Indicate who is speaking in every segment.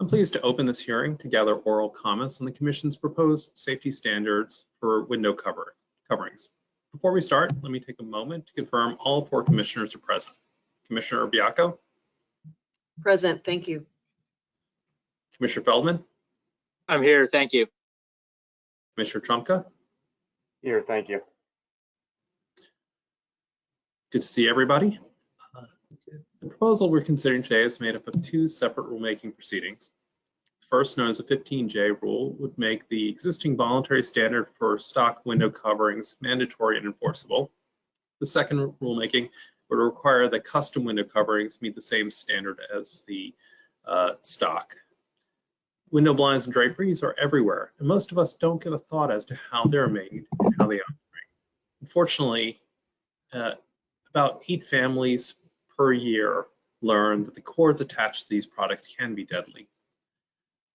Speaker 1: I'm pleased to open this hearing to gather oral comments on the Commission's proposed safety standards for window cover, coverings. Before we start, let me take a moment to confirm all four commissioners are present. Commissioner Baiocco,
Speaker 2: Present, thank you.
Speaker 1: Commissioner Feldman,
Speaker 3: I'm here, thank you.
Speaker 1: Commissioner Trumka,
Speaker 4: Here, thank you.
Speaker 1: good to see everybody. The proposal we're considering today is made up of two separate rulemaking proceedings. The First, known as the 15J rule, would make the existing voluntary standard for stock window coverings mandatory and enforceable. The second rulemaking would require that custom window coverings meet the same standard as the uh, stock. Window blinds and draperies are everywhere, and most of us don't give a thought as to how they're made and how they operate. Unfortunately, uh, about eight families per year learn that the cords attached to these products can be deadly.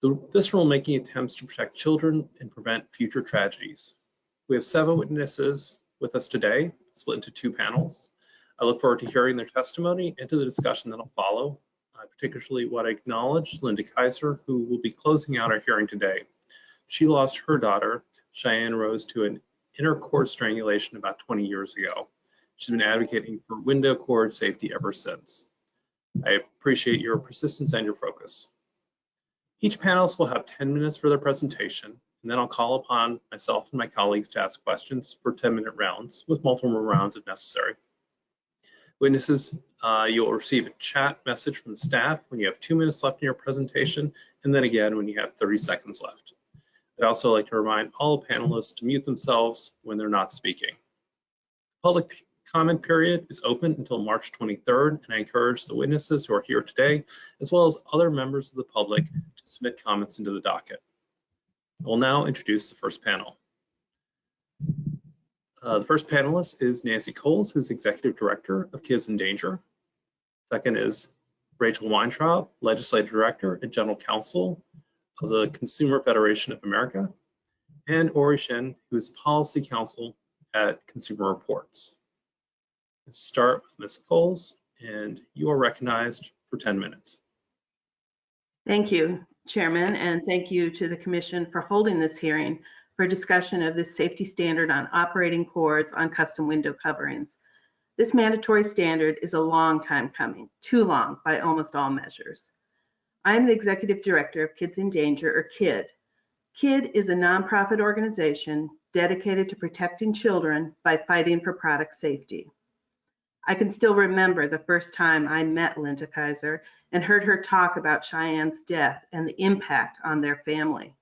Speaker 1: The, this rulemaking attempts to protect children and prevent future tragedies. We have seven witnesses with us today, split into two panels. I look forward to hearing their testimony and to the discussion that'll follow. I particularly want to acknowledge Linda Kaiser, who will be closing out our hearing today. She lost her daughter, Cheyenne Rose, to an inner cord strangulation about 20 years ago. She's been advocating for window cord safety ever since. I appreciate your persistence and your focus. Each panelist will have 10 minutes for their presentation, and then I'll call upon myself and my colleagues to ask questions for 10-minute rounds, with multiple rounds if necessary. Witnesses, uh, you'll receive a chat message from staff when you have two minutes left in your presentation, and then again when you have 30 seconds left. I'd also like to remind all panelists to mute themselves when they're not speaking. Public comment period is open until March 23rd, and I encourage the witnesses who are here today, as well as other members of the public, to submit comments into the docket. I will now introduce the first panel. Uh, the first panelist is Nancy Cowles, who's Executive Director of Kids in Danger. Second is Rachel Weintraub, Legislative Director and General Counsel of the Consumer Federation of America, and Ori Shin, who is Policy Counsel at Consumer Reports. Start with Ms. Cowles, and you are recognized for 10 minutes.
Speaker 5: Thank you, Chairman, and thank you to the Commission for holding this hearing for discussion of this safety standard on operating cords on custom window coverings. This mandatory standard is a long time coming, too long by almost all measures. I am the Executive Director of Kids in Danger, or KID. KID is a nonprofit organization dedicated to protecting children by fighting for product safety. I can still remember the first time I met Linda Kaiser and heard her talk about Cheyenne's death and the impact on their family.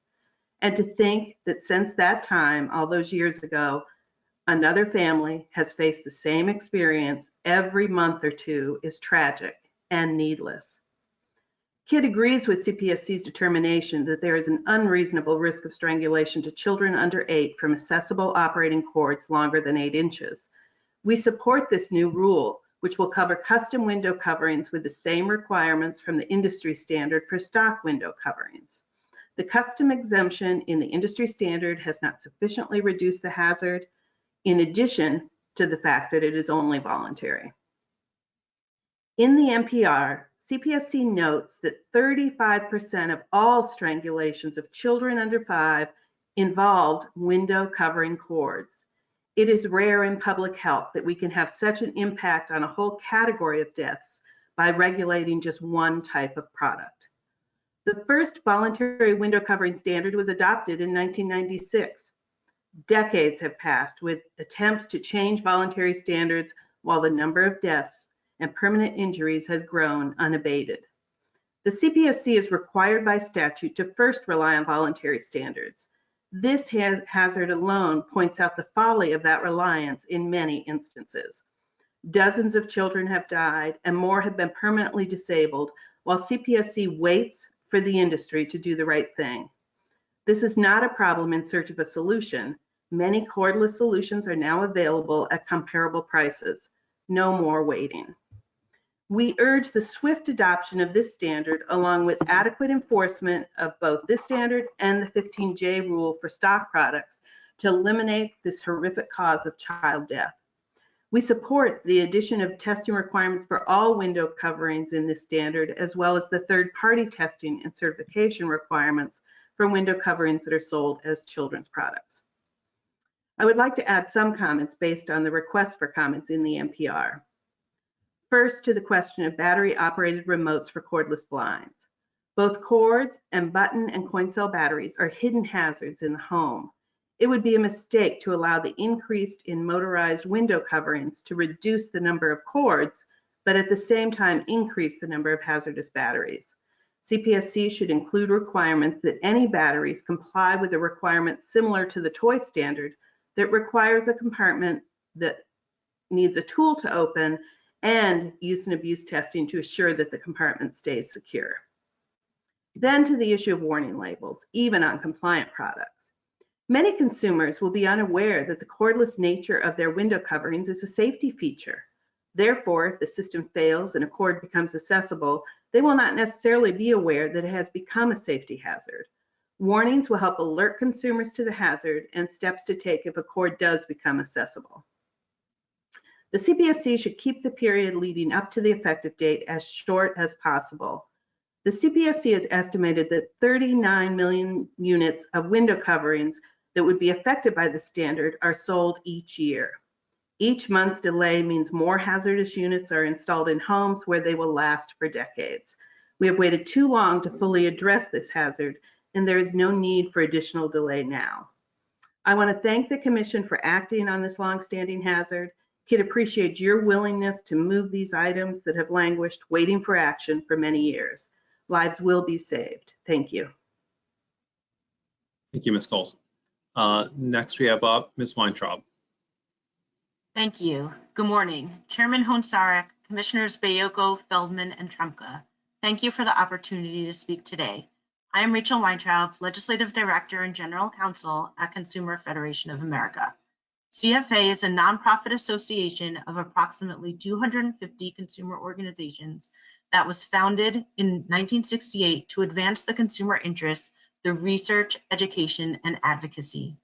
Speaker 5: And to think that since that time, all those years ago, another family has faced the same experience every month or two is tragic and needless. KID agrees with CPSC's determination that there is an unreasonable risk of strangulation to children under eight from accessible operating cords longer than eight inches. We support this new rule, which will cover custom window coverings with the same requirements from the industry standard for stock window coverings. The custom exemption in the industry standard has not sufficiently reduced the hazard, in addition to the fact that it is only voluntary. In the NPR, CPSC notes that 35% of all strangulations of children under five involved window covering cords. It is rare in public health that we can have such an impact on a whole category of deaths by regulating just one type of product. The first voluntary window covering standard was adopted in 1996. Decades have passed with attempts to change voluntary standards while the number of deaths and permanent injuries has grown unabated. The CPSC is required by statute to first rely on voluntary standards. This ha hazard alone points out the folly of that reliance in many instances. Dozens of children have died and more have been permanently disabled while CPSC waits for the industry to do the right thing. This is not a problem in search of a solution. Many cordless solutions are now available at comparable prices. No more waiting. We urge the swift adoption of this standard along with adequate enforcement of both this standard and the 15J rule for stock products to eliminate this horrific cause of child death. We support the addition of testing requirements for all window coverings in this standard, as well as the third-party testing and certification requirements for window coverings that are sold as children's products. I would like to add some comments based on the request for comments in the NPR. First, to the question of battery-operated remotes for cordless blinds. Both cords and button and coin cell batteries are hidden hazards in the home. It would be a mistake to allow the increase in motorized window coverings to reduce the number of cords, but at the same time increase the number of hazardous batteries. CPSC should include requirements that any batteries comply with a requirement similar to the toy standard that requires a compartment that needs a tool to open and use and abuse testing to assure that the compartment stays secure. Then to the issue of warning labels, even on compliant products. Many consumers will be unaware that the cordless nature of their window coverings is a safety feature. Therefore, if the system fails and a cord becomes accessible, they will not necessarily be aware that it has become a safety hazard. Warnings will help alert consumers to the hazard and steps to take if a cord does become accessible. The CPSC should keep the period leading up to the effective date as short as possible. The CPSC has estimated that 39 million units of window coverings that would be affected by the standard are sold each year. Each month's delay means more hazardous units are installed in homes where they will last for decades. We have waited too long to fully address this hazard, and there is no need for additional delay now. I want to thank the Commission for acting on this longstanding hazard. KID appreciates your willingness to move these items that have languished waiting for action for many years. Lives will be saved. Thank you.
Speaker 1: Thank you, Ms. Cowles. Uh, Next, we have up Ms. Weintraub.
Speaker 6: Thank you. Good morning. Chairman Hoehn-Saric, Commissioners Baiocco, Feldman, and Trumka. Thank you for the opportunity to speak today. I am Rachel Weintraub, Legislative Director and General Counsel at Consumer Federation of America. CFA is a nonprofit association of approximately 250 consumer organizations that was founded in 1968 to advance the consumer interests through research, education, and advocacy.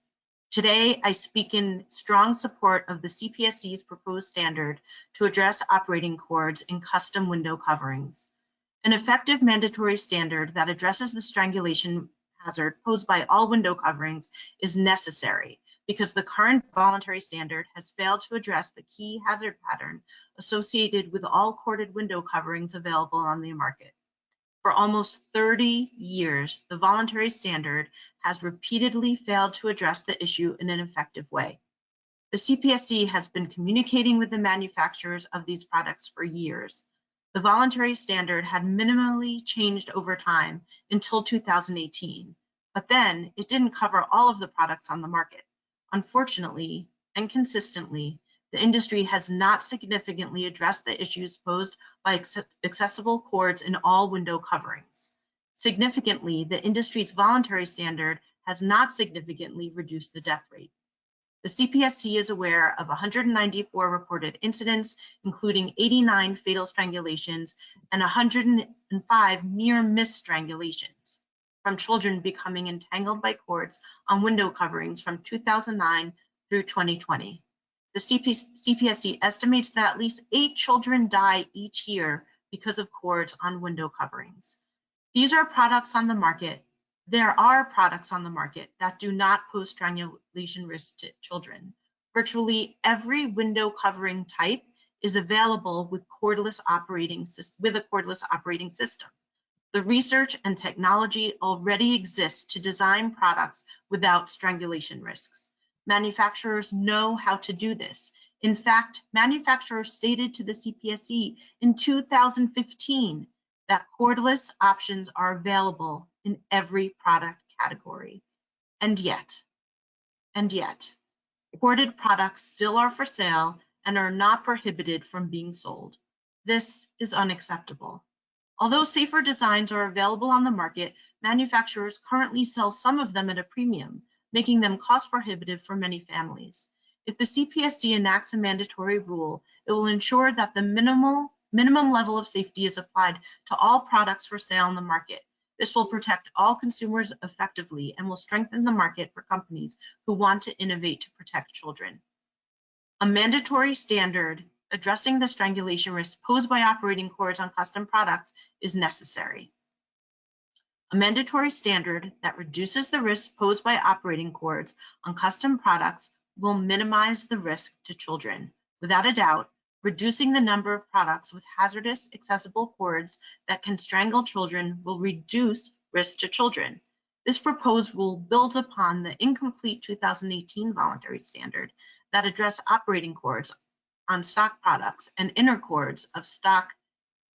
Speaker 6: Today, I speak in strong support of the CPSC's proposed standard to address operating cords in custom window coverings. An effective mandatory standard that addresses the strangulation hazard posed by all window coverings is necessary because the current voluntary standard has failed to address the key hazard pattern associated with all corded window coverings available on the market. For almost 30 years, the voluntary standard has repeatedly failed to address the issue in an effective way. The CPSC has been communicating with the manufacturers of these products for years. The voluntary standard had minimally changed over time until 2018, but then it didn't cover all of the products on the market. Unfortunately and consistently, the industry has not significantly addressed the issues posed by accessible cords in all window coverings. Significantly, the industry's voluntary standard has not significantly reduced the death rate. The CPSC is aware of 194 reported incidents, including 89 fatal strangulations and 105 near miss strangulations from children becoming entangled by cords on window coverings from 2009 through 2020. The CPSC estimates that at least eight children die each year because of cords on window coverings. These are products on the market there are products on the market that do not pose strangulation risk to children. Virtually every window covering type is available with cordless operating with a cordless operating system. The research and technology already exists to design products without strangulation risks. Manufacturers know how to do this. In fact, manufacturers stated to the CPSC in 2015 that cordless options are available in every product category. And yet, and yet, corded products still are for sale and are not prohibited from being sold. This is unacceptable. Although safer designs are available on the market, manufacturers currently sell some of them at a premium, making them cost prohibitive for many families. If the CPSC enacts a mandatory rule, it will ensure that the minimal minimum level of safety is applied to all products for sale on the market. This will protect all consumers effectively and will strengthen the market for companies who want to innovate to protect children. A mandatory standard addressing the strangulation risk posed by operating cords on custom products is necessary. A mandatory standard that reduces the risk posed by operating cords on custom products will minimize the risk to children. Without a doubt, reducing the number of products with hazardous accessible cords that can strangle children will reduce risk to children. This proposed rule builds upon the incomplete 2018 voluntary standard that address operating cords on stock products and inner cords of stock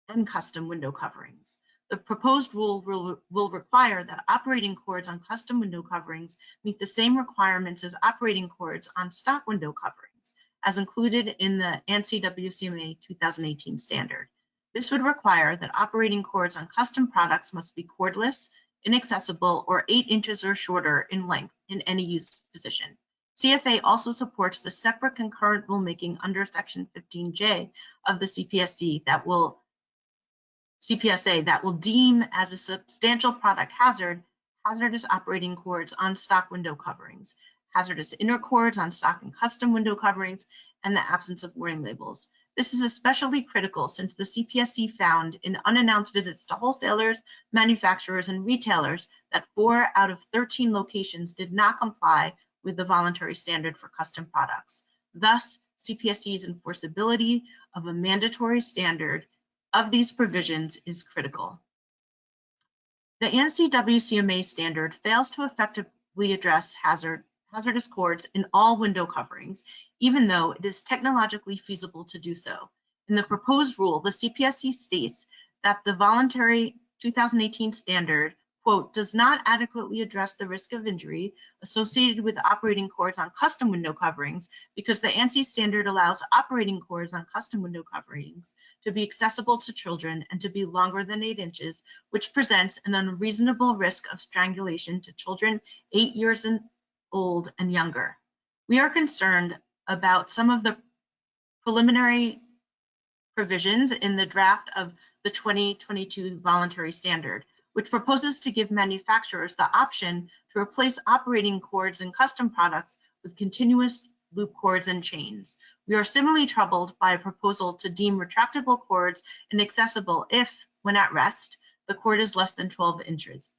Speaker 6: and custom window coverings. The proposed rule will, will require that operating cords on custom window coverings meet the same requirements as operating cords on stock window coverings, as included in the ANSI WCMA 2018 standard. This would require that operating cords on custom products must be cordless, inaccessible, or eight inches or shorter in length in any use position. CFA also supports the separate concurrent rulemaking under Section 15J of the CPSC that will CPSA that will deem as a substantial product hazard hazardous operating cords on stock window coverings, hazardous inner cords on stock and custom window coverings, and the absence of warning labels. This is especially critical since the CPSC found in unannounced visits to wholesalers, manufacturers, and retailers that four out of 13 locations did not comply with the voluntary standard for custom products. Thus, CPSC's enforceability of a mandatory standard of these provisions is critical. The ANSI WCMA standard fails to effectively address hazard, hazardous cords in all window coverings, even though it is technologically feasible to do so. In the proposed rule, the CPSC states that the voluntary 2018 standard quote, does not adequately address the risk of injury associated with operating cords on custom window coverings because the ANSI standard allows operating cords on custom window coverings to be accessible to children and to be longer than eight inches, which presents an unreasonable risk of strangulation to children eight years old and younger. We are concerned about some of the preliminary provisions in the draft of the 2022 voluntary standard which proposes to give manufacturers the option to replace operating cords in custom products with continuous loop cords and chains. We are similarly troubled by a proposal to deem retractable cords inaccessible if, when at rest, the cord is less than 12 inches.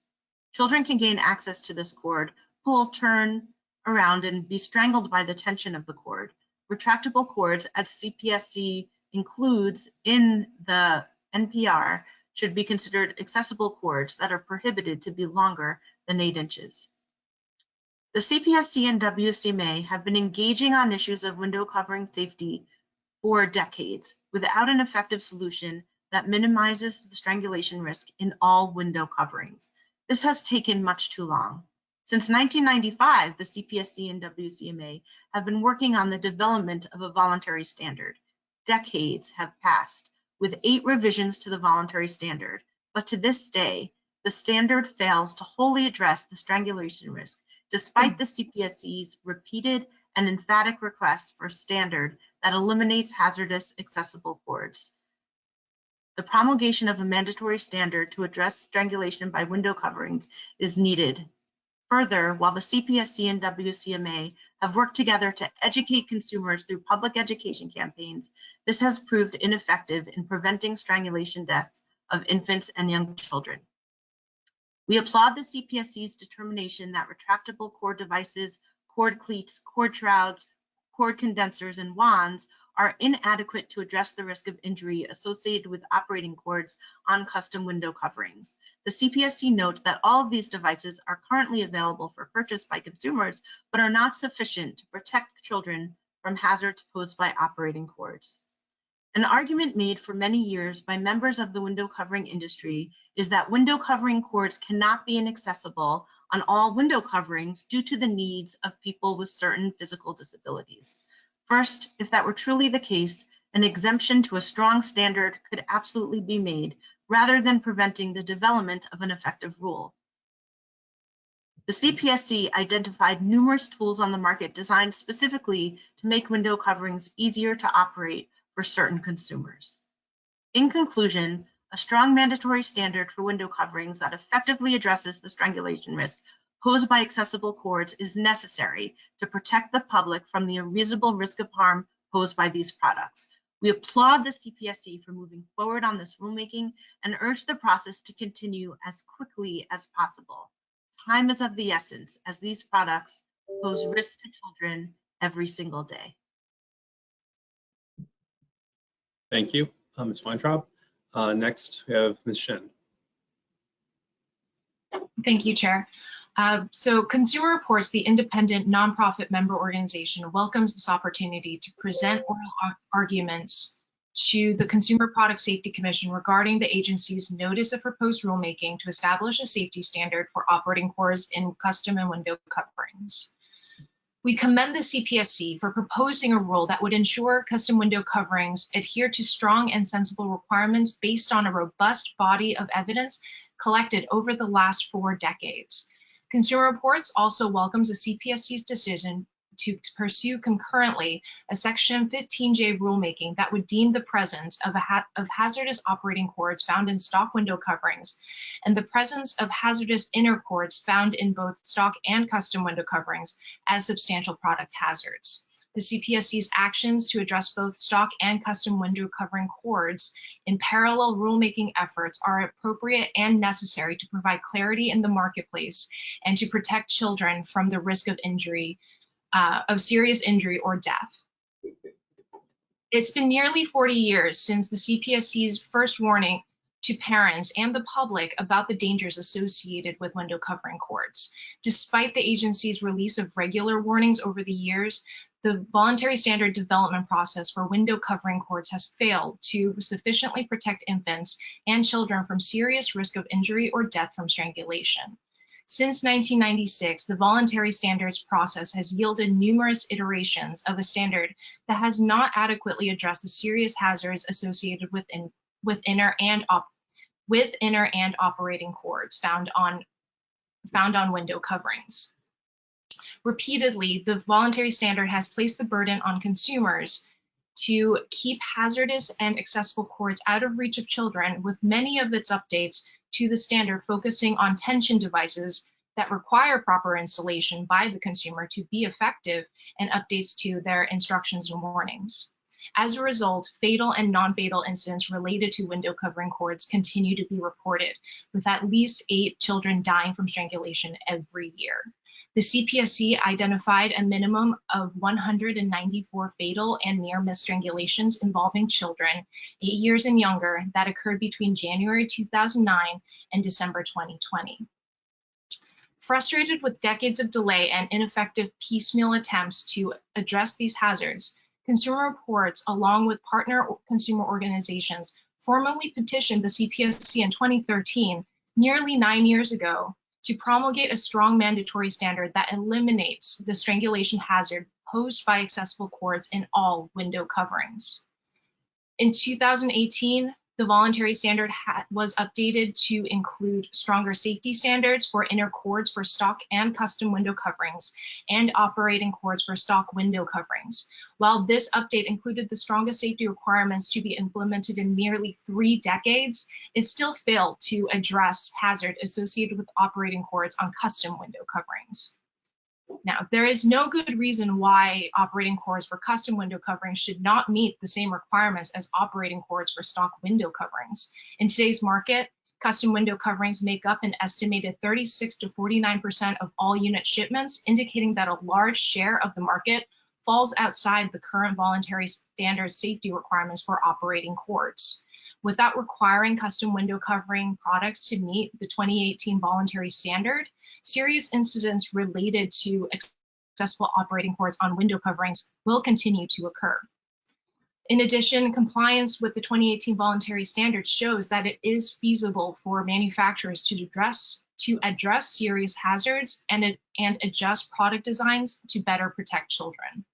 Speaker 6: Children can gain access to this cord, pull, turn around, and be strangled by the tension of the cord. Retractable cords, as CPSC includes in the NPR, should be considered accessible cords that are prohibited to be longer than 8 inches. The CPSC and WCMA have been engaging on issues of window covering safety for decades without an effective solution that minimizes the strangulation risk in all window coverings. This has taken much too long. Since 1995, the CPSC and WCMA have been working on the development of a voluntary standard. Decades have passed with eight revisions to the voluntary standard, but to this day, the standard fails to wholly address the strangulation risk, despite hmm. the CPSC's repeated and emphatic requests for a standard that eliminates hazardous accessible cords. The promulgation of a mandatory standard to address strangulation by window coverings is needed. Further, while the CPSC and WCMA have worked together to educate consumers through public education campaigns, this has proved ineffective in preventing strangulation deaths of infants and young children. We applaud the CPSC's determination that retractable cord devices, cord cleats, cord shrouds, cord condensers, and wands are inadequate to address the risk of injury associated with operating cords on custom window coverings. The CPSC notes that all of these devices are currently available for purchase by consumers, but are not sufficient to protect children from hazards posed by operating cords. An argument made for many years by members of the window covering industry is that window covering cords cannot be inaccessible on all window coverings due to the needs of people with certain physical disabilities. First, if that were truly the case, an exemption to a strong standard could absolutely be made rather than preventing the development of an effective rule. The CPSC identified numerous tools on the market designed specifically to make window coverings easier to operate for certain consumers. In conclusion, a strong mandatory standard for window coverings that effectively addresses the strangulation risk posed by accessible cords is necessary to protect the public from the unreasonable risk of harm posed by these products. We applaud the CPSC for moving forward on this rulemaking and urge the process to continue as quickly as possible. Time is of the essence as these products pose risks to children every single day.
Speaker 1: Thank you, uh, Ms. Weintraub. Uh, Next, we have Ms. Shin.
Speaker 7: Thank you, Chair. Uh, So Consumer Reports, the independent nonprofit member organization, welcomes this opportunity to present oral arguments to the Consumer Product Safety Commission regarding the agency's notice of proposed rulemaking to establish a safety standard for operating cords in custom and window coverings. We commend the CPSC for proposing a rule that would ensure custom window coverings adhere to strong and sensible requirements based on a robust body of evidence collected over the last four decades. Consumer Reports also welcomes the CPSC's decision to pursue concurrently a Section 15J rulemaking that would deem the presence of, ha- of hazardous operating cords found in stock window coverings and the presence of hazardous inner cords found in both stock and custom window coverings as substantial product hazards. The CPSC's actions to address both stock and custom window covering cords in parallel rulemaking efforts are appropriate and necessary to provide clarity in the marketplace and to protect children from the risk of injury, uh, of serious injury or death. It's been nearly 40 years since the CPSC's first warning to parents and the public about the dangers associated with window covering cords. Despite the agency's release of regular warnings over the years, the voluntary standard development process for window covering cords has failed to sufficiently protect infants and children from serious risk of injury or death from strangulation. Since 1996, the voluntary standards process has yielded numerous iterations of a standard that has not adequately addressed the serious hazards associated with, in, with inner and op, with inner and operating cords found on found on window coverings. Repeatedly, the voluntary standard has placed the burden on consumers to keep hazardous and accessible cords out of reach of children, with many of its updates to the standard focusing on tension devices that require proper installation by the consumer to be effective and updates to their instructions and warnings. As a result, fatal and non-fatal incidents related to window covering cords continue to be reported, with at least eight children dying from strangulation every year. The CPSC identified a minimum of 194 fatal and near miss strangulations involving children eight years and younger that occurred between January 2009 and December 2020. Frustrated with decades of delay and ineffective piecemeal attempts to address these hazards, Consumer Reports, along with partner consumer organizations, formally petitioned the CPSC in 2013, nearly nine years ago, to promulgate a strong mandatory standard that eliminates the strangulation hazard posed by accessible cords in all window coverings. In 2018, the voluntary standard was updated to include stronger safety standards for inner cords for stock and custom window coverings and operating cords for stock window coverings. While this update included the strongest safety requirements to be implemented in nearly three decades, it still failed to address hazard associated with operating cords on custom window coverings. Now, there is no good reason why operating cords for custom window coverings should not meet the same requirements as operating cords for stock window coverings. In today's market, custom window coverings make up an estimated 36 to 49% of all unit shipments, indicating that a large share of the market falls outside the current voluntary standard safety requirements for operating cords without requiring custom window covering products to meet the 2018 voluntary standard, serious incidents related to accessible operating cords on window coverings will continue to occur. In addition, compliance with the 2018 voluntary standard shows that it is feasible for manufacturers to address to address serious hazards and, and adjust product designs to better protect children.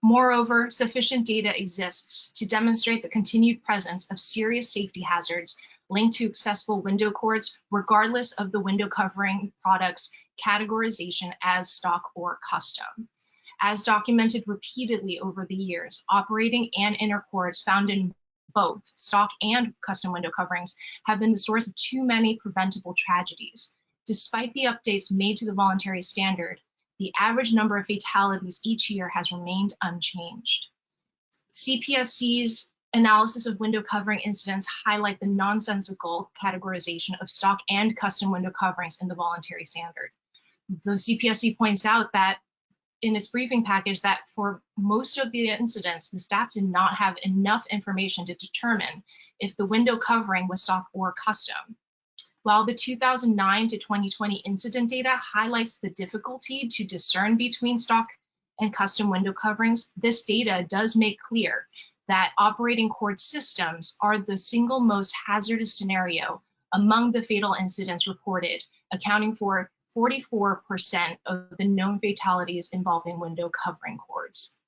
Speaker 7: Moreover, sufficient data exists to demonstrate the continued presence of serious safety hazards linked to accessible window cords, regardless of the window covering product's categorization as stock or custom. As documented repeatedly over the years, operating and inner cords found in both stock and custom window coverings have been the source of too many preventable tragedies. Despite the updates made to the voluntary standard, the average number of fatalities each year has remained unchanged. CPSC's analysis of window covering incidents highlight the nonsensical categorization of stock and custom window coverings in the voluntary standard. The CPSC points out that in its briefing package that for most of the incidents, the staff did not have enough information to determine if the window covering was stock or custom. While the 2009 to 2020 incident data highlights the difficulty to discern between stock and custom window coverings, this data does make clear that operating cord systems are the single most hazardous scenario among the fatal incidents reported, accounting for 44% of the known fatalities involving window covering cords.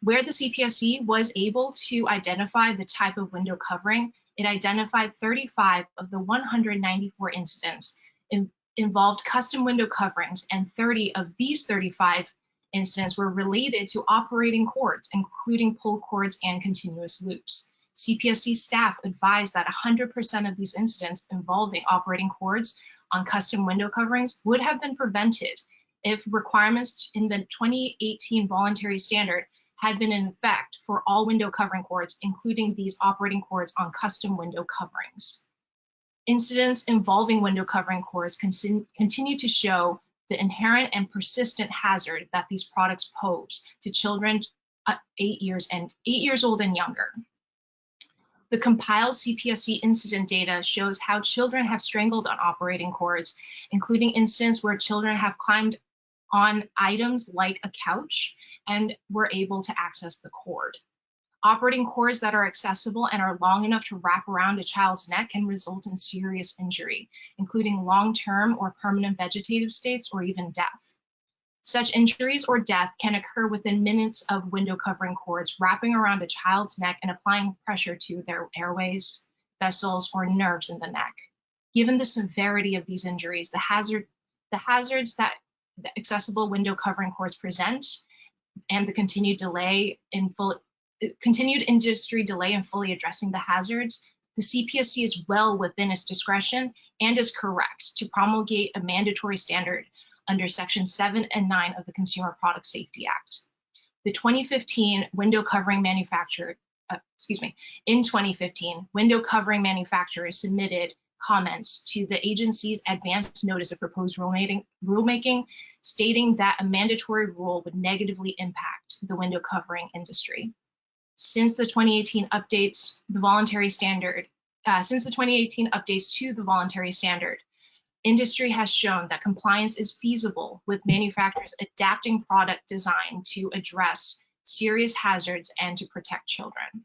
Speaker 7: Where the CPSC was able to identify the type of window covering, it identified 35 of the 194 incidents in, involved custom window coverings and 30 of these 35 incidents were related to operating cords, including pull cords and continuous loops. CPSC staff advised that 100% of these incidents involving operating cords on custom window coverings would have been prevented if requirements in the 2018 voluntary standard had been in effect for all window covering cords, including these operating cords on custom window coverings. Incidents involving window covering cords continue to show the inherent and persistent hazard that these products pose to children uh, eight years and eight years old and younger. The compiled CPSC incident data shows how children have strangled on operating cords, including incidents where children have climbed on items like a couch and were able to access the cord. Operating cords that are accessible and are long enough to wrap around a child's neck can result in serious injury, including long-term or permanent vegetative states or even death. Such injuries or death can occur within minutes of window covering cords wrapping around a child's neck and applying pressure to their airways, vessels, or nerves in the neck. Given the severity of these injuries, the hazard the hazards that the accessible window covering cords present and the continued delay in full continued industry delay in fully addressing the hazards, the CPSC is well within its discretion and is correct to promulgate a mandatory standard under Section 7 and 9 of the Consumer Product Safety Act. The 2015 window covering manufacturer, uh, excuse me, in 2015, window covering manufacturers submitted comments to the agency's advance notice of proposed rulemaking, rulemaking stating that a mandatory rule would negatively impact the window covering industry. Since the 2018 updates, the voluntary standard, uh, since the 2018 updates to the voluntary standard, industry has shown that compliance is feasible with manufacturers adapting product design to address serious hazards and to protect children.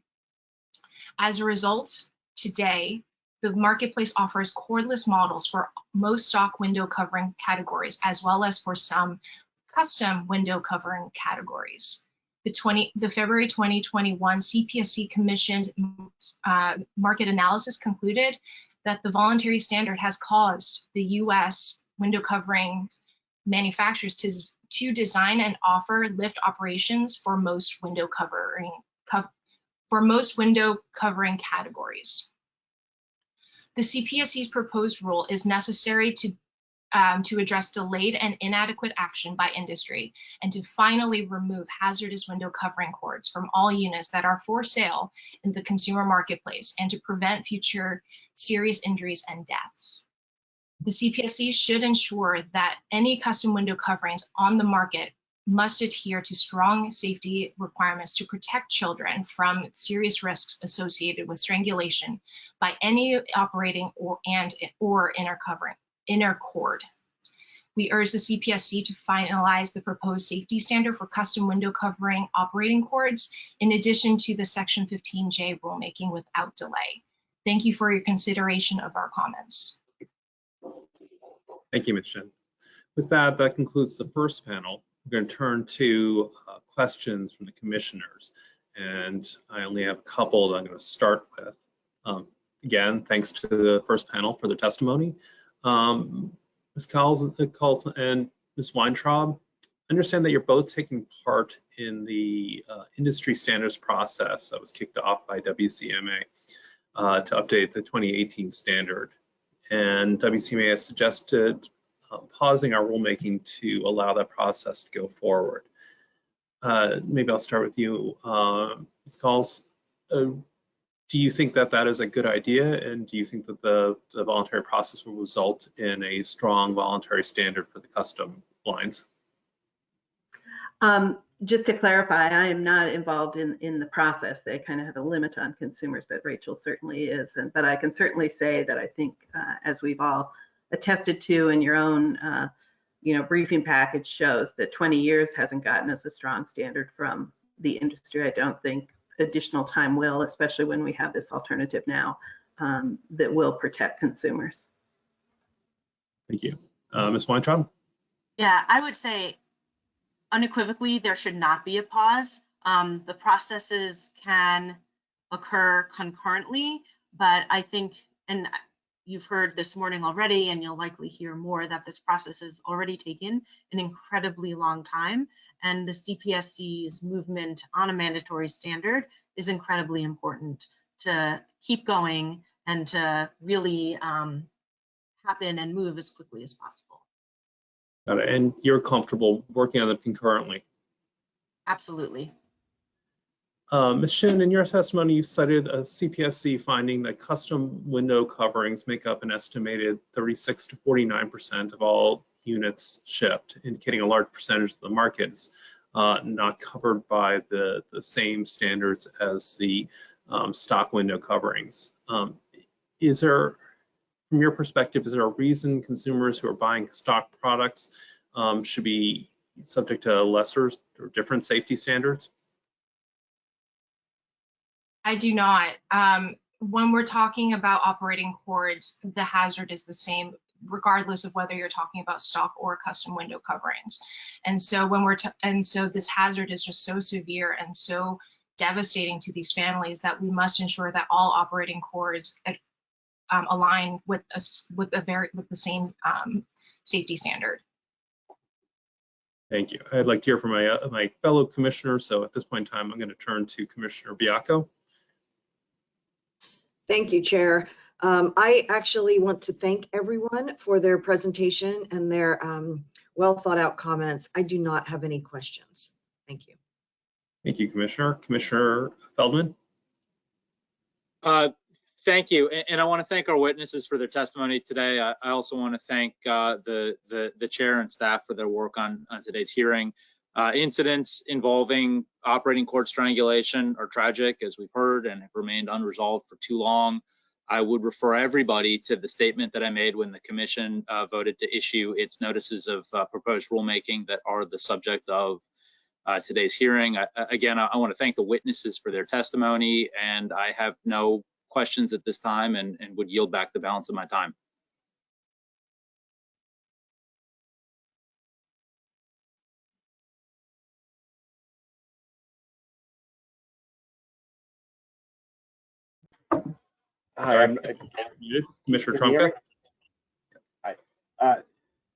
Speaker 7: As a result, today, the marketplace offers cordless models for most stock window covering categories, as well as for some custom window covering categories. The, 20, the February 2021 CPSC commissioned uh, market analysis concluded that the voluntary standard has caused the US window covering manufacturers to, to design and offer lift operations for most window covering co for most window covering categories. The CPSC's proposed rule is necessary to um, to address delayed and inadequate action by industry and to finally remove hazardous window covering cords from all units that are for sale in the consumer marketplace and to prevent future serious injuries and deaths. The CPSC should ensure that any custom window coverings on the market must adhere to strong safety requirements to protect children from serious risks associated with strangulation by any operating or and or inner covering inner cord. We urge the CPSC to finalize the proposed safety standard for custom window covering operating cords, in addition to the Section 15J rulemaking without delay. Thank you for your consideration of our comments.
Speaker 1: Thank you, Ms. Shin. With that, that concludes the first panel. We're going to turn to uh, questions from the commissioners. And I only have a couple that I'm going to start with. Um, again, thanks to the first panel for their testimony. Um, Ms. Carlton and Ms. Weintraub, understand that you're both taking part in the uh, industry standards process that was kicked off by WCMA uh, to update the 2018 standard. And WCMA has suggested uh, pausing our rulemaking to allow that process to go forward. uh, maybe I'll start with you, uh, Ms. Cowles. Do you think that that is a good idea? And do you think that the, the voluntary process will result in a strong voluntary standard for the custom blinds?
Speaker 5: Um, just to clarify, I am not involved in, in the process. They kind of have a limit on consumers, but Rachel certainly is. And, but I can certainly say that I think, uh, as we've all attested to in your own, uh, you know, briefing package shows that 20 years hasn't gotten us a strong standard from the industry. I don't think additional time will, especially when we have this alternative now um, that will protect consumers.
Speaker 1: Thank you. Uh, Ms. Weintraub?
Speaker 6: Yeah, I would say unequivocally, there should not be a pause. Um, the processes can occur concurrently, but I think, and you've heard this morning already, and you'll likely hear more, that this process has already taken an incredibly long time. And the CPSC's movement on a mandatory standard is incredibly important to keep going and to really um, happen and move as quickly as possible.
Speaker 1: Got it. And you're comfortable working on them concurrently?
Speaker 6: Absolutely.
Speaker 1: Uh, Ms. Shin, in your testimony, you cited a CPSC finding that custom window coverings make up an estimated 36 to 49% of all units shipped, indicating a large percentage of the market is uh, not covered by the, the same standards as the um, stock window coverings. Um, is there, from your perspective, is there a reason consumers who are buying stock products um, should be subject to lesser or different safety standards?
Speaker 7: I do not. Um, when we're talking about operating cords, the hazard is the same regardless of whether you're talking about stock or custom window coverings. And so when we're, and so this hazard is just so severe and so devastating to these families that we must ensure that all operating cords um, align with a, with a very, with the same um, safety standard.
Speaker 1: Thank you. I'd like to hear from my, uh, my fellow commissioners. So at this point in time, I'm going to turn to Commissioner Baiocco.
Speaker 2: Thank you, Chair. Um, I actually want to thank everyone for their presentation and their um, well thought out comments. I do not have any questions. Thank you.
Speaker 1: Thank you, Commissioner. Commissioner Feldman?
Speaker 3: Uh, Thank you, and, and I want to thank our witnesses for their testimony today. I, I also want to thank uh, the, the the chair and staff for their work on on today's hearing. Uh, incidents involving operating cord strangulation are tragic, as we've heard, and have remained unresolved for too long. I would refer everybody to the statement that I made when the commission uh, voted to issue its notices of uh, proposed rulemaking that are the subject of uh, today's hearing. I, again, I, I want to thank the witnesses for their testimony, and I have no questions at this time and, and would yield back the balance of my time.
Speaker 4: Hi, I'm.
Speaker 1: Commissioner
Speaker 4: Can
Speaker 1: Trumka?
Speaker 4: Hi. Uh,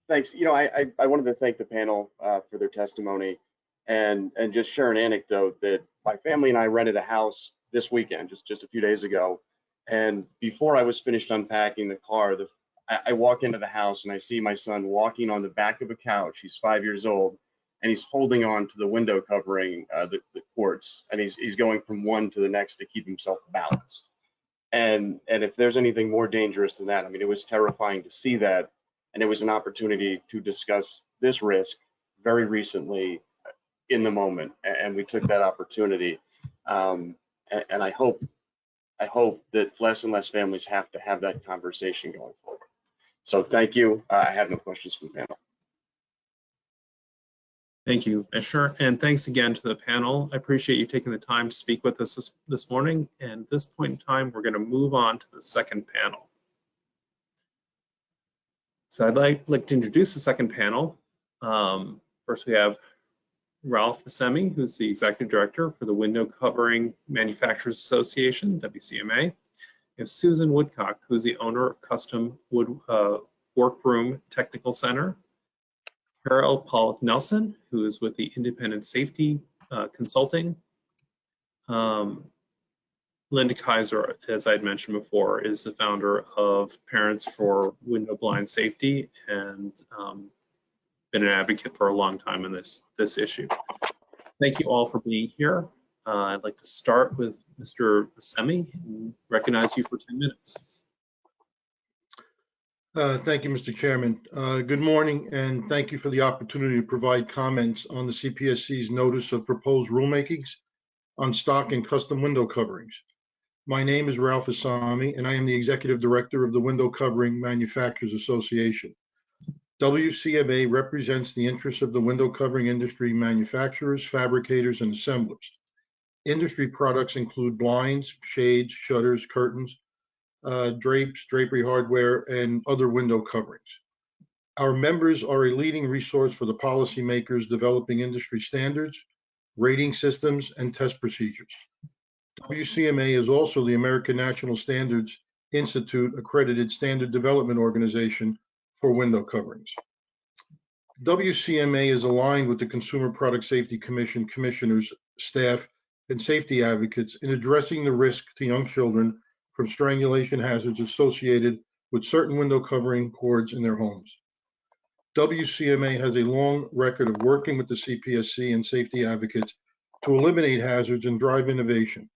Speaker 4: Thanks. You know, I, I, I wanted to thank the panel uh, for their testimony and, and just share an anecdote that my family and I rented a house this weekend, just, just a few days ago. And before I was finished unpacking the car, the, I, I walk into the house and I see my son walking on the back of a couch. He's five years old and he's holding on to the window covering, uh, the, the cords, and he's, he's going from one to the next to keep himself balanced. And, and if there's anything more dangerous than that, I mean, it was terrifying to see that. And it was an opportunity to discuss this risk very recently in the moment. And we took that opportunity. Um, and, and I hope, I hope that less and less families have to have that conversation going forward. So thank you. Uh, I have no questions from the panel.
Speaker 1: Thank you, Commissioner, and thanks again to the panel. I appreciate you taking the time to speak with us this, this morning. And at this point in time, we're going to move on to the second panel. So I'd like, like to introduce the second panel. Um, first, we have Ralph Vasami, who's the Executive Director for the Window Covering Manufacturers Association, WCMA. We have Susan Woodcock, who's the owner of Custom Wood uh, Workroom Technical Center. Carol Pollack Nelson, who is with the Independent Safety uh, Consulting. Um, Linda Kaiser, as I had mentioned before, is the founder of Parents for Window Blind Safety and um, been an advocate for a long time in this, this issue. Thank you all for being here. Uh, I'd like to start with Mr. Vasami and recognize you for 10 minutes.
Speaker 8: Uh, Thank you, Mr. Chairman. Uh, Good morning, and thank you for the opportunity to provide comments on the CPSC's notice of proposed rulemakings on stock and custom window coverings. My name is Ralph Vasami, and I am the Executive Director of the Window Covering Manufacturers Association. WCMA represents the interests of the window covering industry manufacturers, fabricators, and assemblers. Industry products include blinds, shades, shutters, curtains, uh, drapes, drapery hardware, and other window coverings. Our members are a leading resource for the policymakers developing industry standards, rating systems, and test procedures. WCMA is also the American National Standards Institute accredited standard development organization for window coverings. WCMA is aligned with the Consumer Product Safety Commission commissioners, staff, and safety advocates in addressing the risk to young children from strangulation hazards associated with certain window covering cords in their homes. WCMA has a long record of working with the CPSC and safety advocates to eliminate hazards and drive innovation.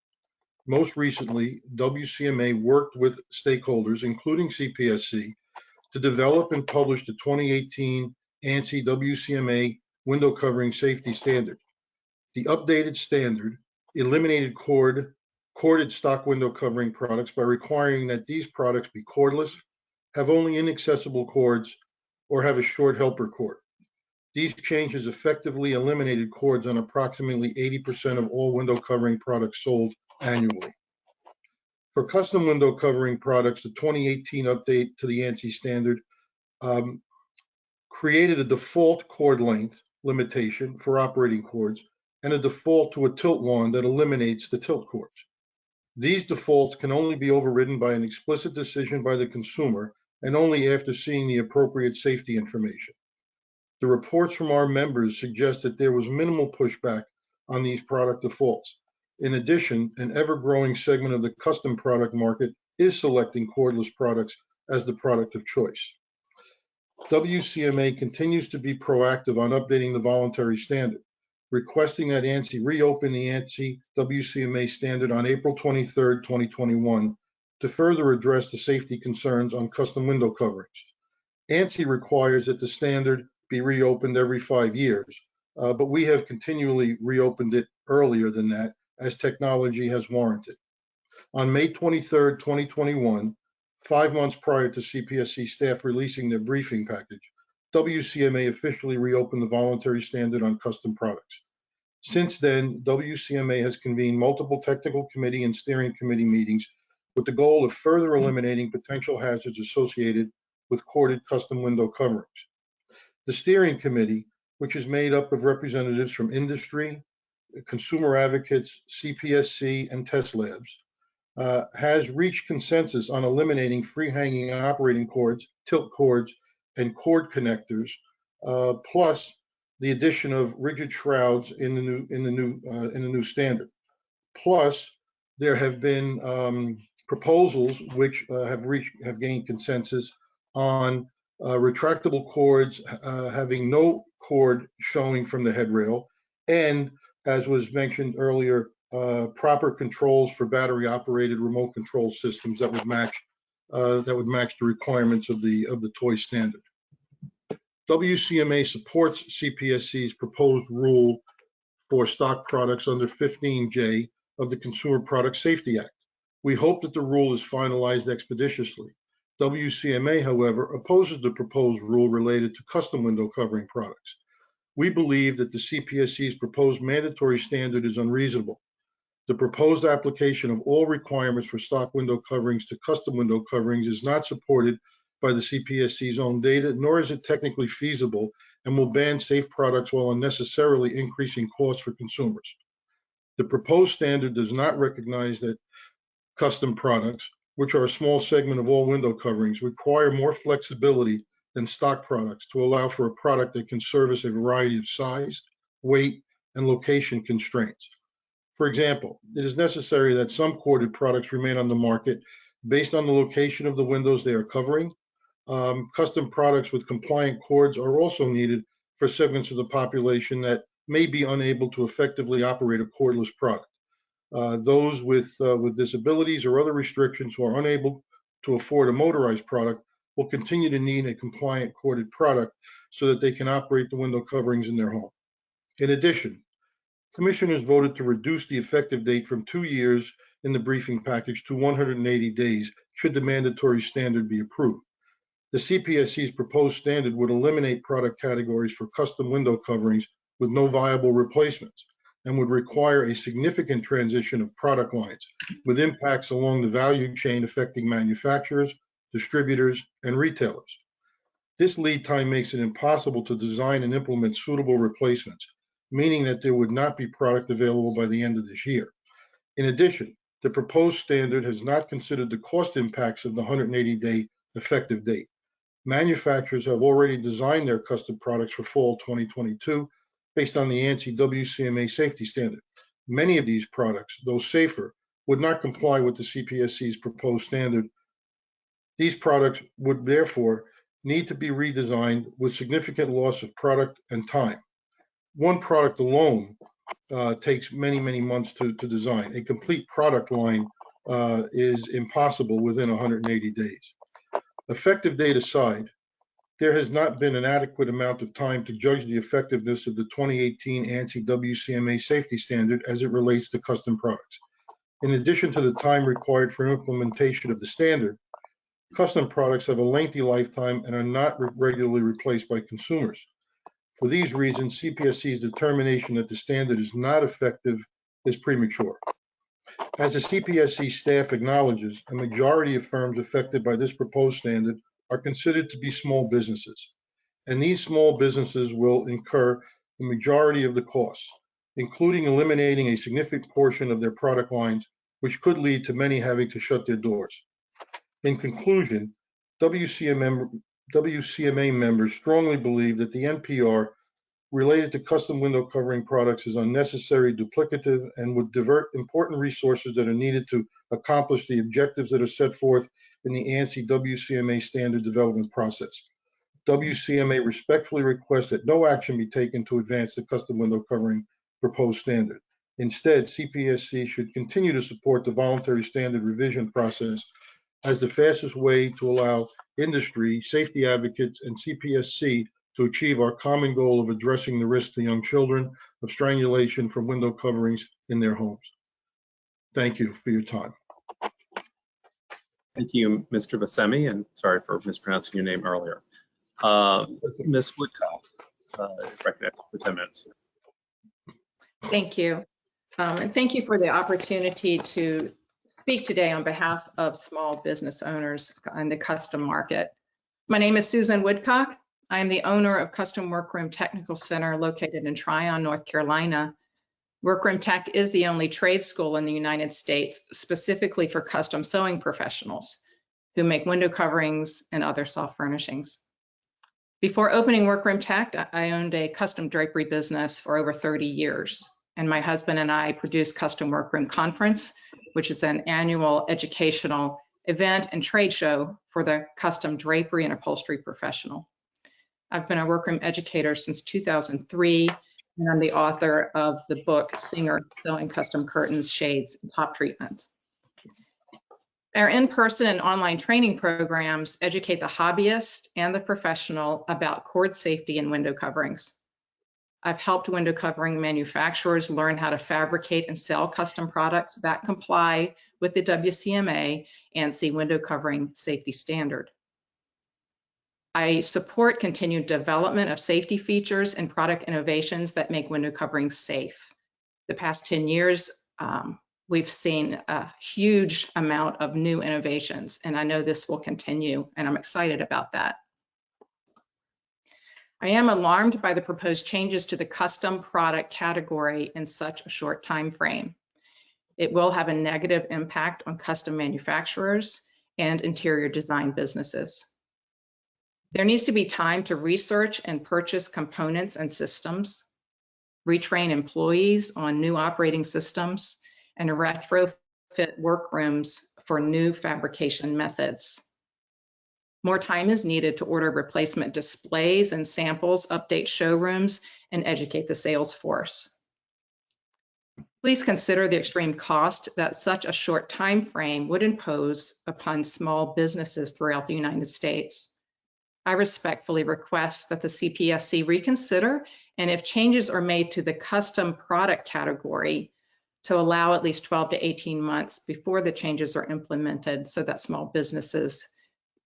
Speaker 8: Most recently, WCMA worked with stakeholders, including CPSC, to develop and publish the 2018 ANSI WCMA window covering safety standard. The updated standard eliminated cord corded stock window covering products by requiring that these products be cordless, have only inaccessible cords, or have a short helper cord. These changes effectively eliminated cords on approximately 80% of all window covering products sold annually. For custom window covering products, the 2018 update to the ANSI standard um, created a default cord length limitation for operating cords and a default to a tilt wand that eliminates the tilt cords. These defaults can only be overridden by an explicit decision by the consumer and only after seeing the appropriate safety information. The reports from our members suggest that there was minimal pushback on these product defaults. In addition, an ever-growing segment of the custom product market is selecting cordless products as the product of choice. WCMA continues to be proactive on updating the voluntary standard requesting that ANSI reopen the ANSI WCMA standard on April 23, 2021, to further address the safety concerns on custom window coverings. ANSI requires that the standard be reopened every five years, uh, but we have continually reopened it earlier than that as technology has warranted. On May 23, 2021, five months prior to CPSC staff releasing their briefing package, WCMA officially reopened the voluntary standard on custom products. Since then, WCMA has convened multiple technical committee and steering committee meetings with the goal of further eliminating potential hazards associated with corded custom window coverings. The steering committee, which is made up of representatives from industry, consumer advocates, CPSC, and test labs, uh, has reached consensus on eliminating free hanging operating cords, tilt cords, and cord connectors, uh, plus the addition of rigid shrouds in the new in the new uh, in the new standard. Plus, there have been um, proposals which uh, have reached have gained consensus on uh, retractable cords uh, having no cord showing from the headrail, and as was mentioned earlier, uh, proper controls for battery operated remote control systems that would match uh, that would match the requirements of the of the toy standard. WCMA supports CPSC's proposed rule for stock products under 15J of the Consumer Product Safety Act. We hope that the rule is finalized expeditiously. WCMA, however, opposes the proposed rule related to custom window covering products. We believe that the CPSC's proposed mandatory standard is unreasonable. The proposed application of all requirements for stock window coverings to custom window coverings is not supported by the CPSC's own data, nor is it technically feasible and will ban safe products while unnecessarily increasing costs for consumers. The proposed standard does not recognize that custom products, which are a small segment of all window coverings, require more flexibility than stock products to allow for a product that can service a variety of size, weight, and location constraints. For example, it is necessary that some corded products remain on the market based on the location of the windows they are covering um, custom products with compliant cords are also needed for segments of the population that may be unable to effectively operate a cordless product. Uh, Those with, uh, with disabilities or other restrictions who are unable to afford a motorized product will continue to need a compliant corded product so that they can operate the window coverings in their home. In addition, commissioners voted to reduce the effective date from two years in the briefing package to 180 days should the mandatory standard be approved. The CPSC's proposed standard would eliminate product categories for custom window coverings with no viable replacements and would require a significant transition of product lines with impacts along the value chain affecting manufacturers, distributors, and retailers. This lead time makes it impossible to design and implement suitable replacements, meaning that there would not be product available by the end of this year. In addition, the proposed standard has not considered the cost impacts of the 180-day effective date. Manufacturers have already designed their custom products for fall 2022 based on the ANSI WCMA safety standard. Many of these products, though safer, would not comply with the CPSC's proposed standard. These products would therefore need to be redesigned with significant loss of product and time. One product alone uh, takes many, many months to, to design. A complete product line uh, is impossible within 180 days. Effective date aside, there has not been an adequate amount of time to judge the effectiveness of the 2018 ANSI WCMA safety standard as it relates to custom products. In addition to the time required for implementation of the standard, custom products have a lengthy lifetime and are not re- regularly replaced by consumers. For these reasons, CPSC's determination that the standard is not effective is premature. As the CPSC staff acknowledges, a majority of firms affected by this proposed standard are considered to be small businesses. And these small businesses will incur the majority of the costs, including eliminating a significant portion of their product lines, which could lead to many having to shut their doors. In conclusion, WCMM, WCMA members strongly believe that the NPR related to custom window covering products is unnecessary, duplicative, and would divert important resources that are needed to accomplish the objectives that are set forth in the ANSI WCMA standard development process. WCMA respectfully requests that no action be taken to advance the custom window covering proposed standard. Instead, CPSC should continue to support the voluntary standard revision process as the fastest way to allow industry, safety advocates, and CPSC to achieve our common goal of addressing the risk to young children of strangulation from window coverings in their homes. Thank you for your time.
Speaker 1: Thank you, Mr. Vasami, and sorry for mispronouncing your name earlier. Uh, Ms. Woodcock, uh, recognized for 10 minutes.
Speaker 9: Thank you. Um, And thank you for the opportunity to speak today on behalf of small business owners in the custom market. My name is Susan Woodcock. I am the owner of Custom Workroom Technical Center located in Tryon, North Carolina. Workroom Tech is the only trade school in the United States specifically for custom sewing professionals who make window coverings and other soft furnishings. Before opening Workroom Tech, I- owned a custom drapery business for over 30 years. And my husband and I produce Custom Workroom Conference, which is an annual educational event and trade show for the custom drapery and upholstery professional. I've been a workroom educator since 2003, and I'm the author of the book Singer Sewing Custom Curtains, Shades, and Top Treatments. Our in-person and online training programs educate the hobbyist and the professional about cord safety and window coverings. I've helped window covering manufacturers learn how to fabricate and sell custom products that comply with the WCMA ANSI window covering safety standard. I support continued development of safety features and product innovations that make window coverings safe. The past 10 years, um, we've seen a huge amount of new innovations, and I know this will continue, and I'm excited about that. I am alarmed by the proposed changes to the custom product category in such a short time frame. It will have a negative impact on custom manufacturers and interior design businesses. There needs to be time to research and purchase components and systems, retrain employees on new operating systems, and retrofit workrooms for new fabrication methods. More time is needed to order replacement displays and samples, update showrooms, and educate the sales force. Please consider the extreme cost that such a short time frame would impose upon small businesses throughout the United States. I respectfully request that the CPSC reconsider and if changes are made to the custom product category to allow at least 12 to 18 months before the changes are implemented so that small businesses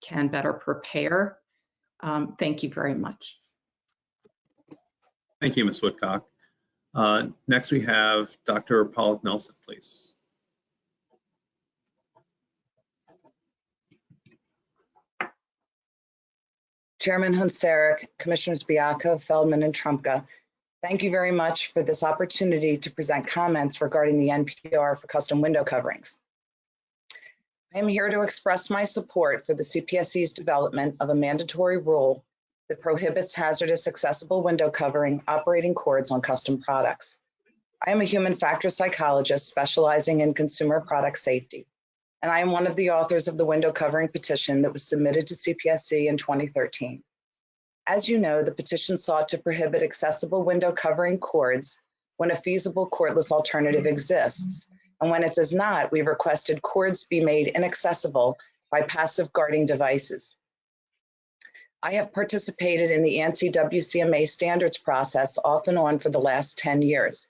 Speaker 9: can better prepare. Um, thank you very much.
Speaker 1: Thank you, Ms. Woodcock. Uh, Next, we have Dr. Paul Nelson, please.
Speaker 10: Chairman Hoehn-Saric, Commissioners Baiocco, Feldman, and Trumka, thank you very much for this opportunity to present comments regarding the NPR for custom window coverings. I am here to express my support for the CPSC's development of a mandatory rule that prohibits hazardous accessible window covering operating cords on custom products. I am a human factors psychologist specializing in consumer product safety and I am one of the authors of the window covering petition that was submitted to CPSC in 2013. As you know, the petition sought to prohibit accessible window covering cords when a feasible cordless alternative exists. And when it does not, we requested cords be made inaccessible by passive guarding devices. I have participated in the ANSI WCMA standards process off and on for the last 10 years.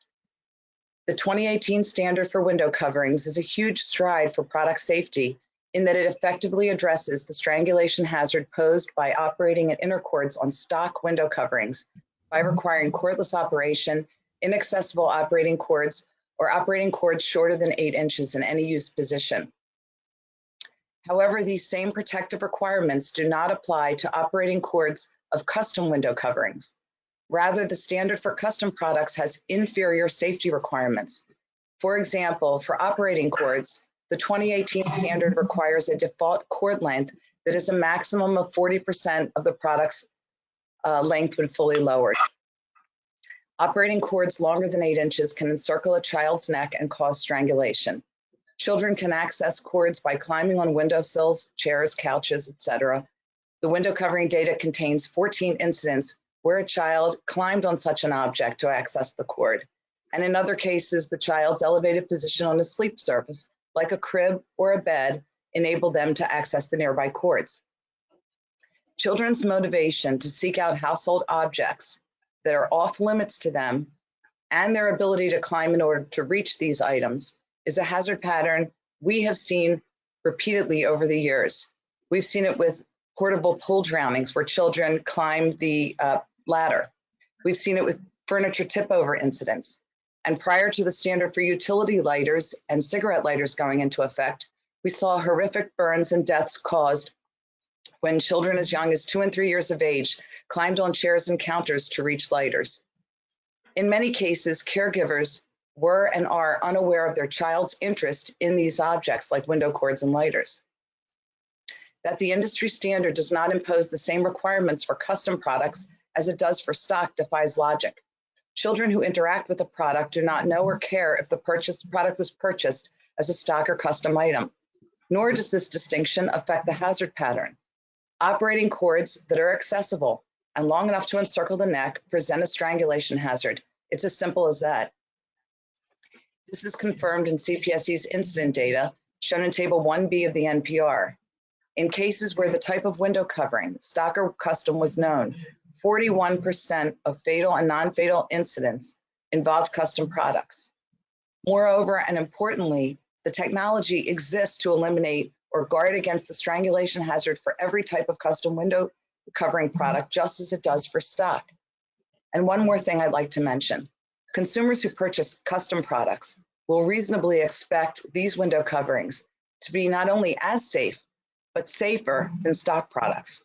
Speaker 10: The 2018 standard for window coverings is a huge stride for product safety in that it effectively addresses the strangulation hazard posed by operating at inner cords on stock window coverings by requiring cordless operation, inaccessible operating cords, or operating cords shorter than eight inches in any use position. However, these same protective requirements do not apply to operating cords of custom window coverings. Rather, the standard for custom products has inferior safety requirements. For example, for operating cords, the 2018 standard requires a default cord length that is a maximum of 40% of the product's uh, length when fully lowered. Operating cords longer than eight inches can encircle a child's neck and cause strangulation. Children can access cords by climbing on windowsills, chairs, couches, etc. The window covering data contains 14 incidents where a child climbed on such an object to access the cord. And in other cases, the child's elevated position on a sleep surface, like a crib or a bed, enabled them to access the nearby cords. Children's motivation to seek out household objects that are off limits to them and their ability to climb in order to reach these items is a hazard pattern we have seen repeatedly over the years. We've seen it with portable pool drownings where children climb the uh, ladder. We've seen it with furniture tip over incidents. And prior to the standard for utility lighters and cigarette lighters going into effect, we saw horrific burns and deaths caused when children as young as two and three years of age climbed on chairs and counters to reach lighters. In many cases, caregivers were and are unaware of their child's interest in these objects like window cords and lighters. That the industry standard does not impose the same requirements for custom products as it does for stock defies logic. Children who interact with a product do not know or care if the purchased product was purchased as a stock or custom item. Nor does this distinction affect the hazard pattern. Operating cords that are accessible and long enough to encircle the neck present a strangulation hazard. It's as simple as that. This is confirmed in CPSC's incident data shown in Table 1B of the NPR. In cases where the type of window covering, stock or custom, was known, 41% of fatal and non-fatal incidents involved custom products. Moreover, and importantly, the technology exists to eliminate or guard against the strangulation hazard for every type of custom window covering mm-hmm. product, just as it does for stock. And one more thing I'd like to mention. Consumers who purchase custom products will reasonably expect these window coverings to be not only as safe, but safer than stock products.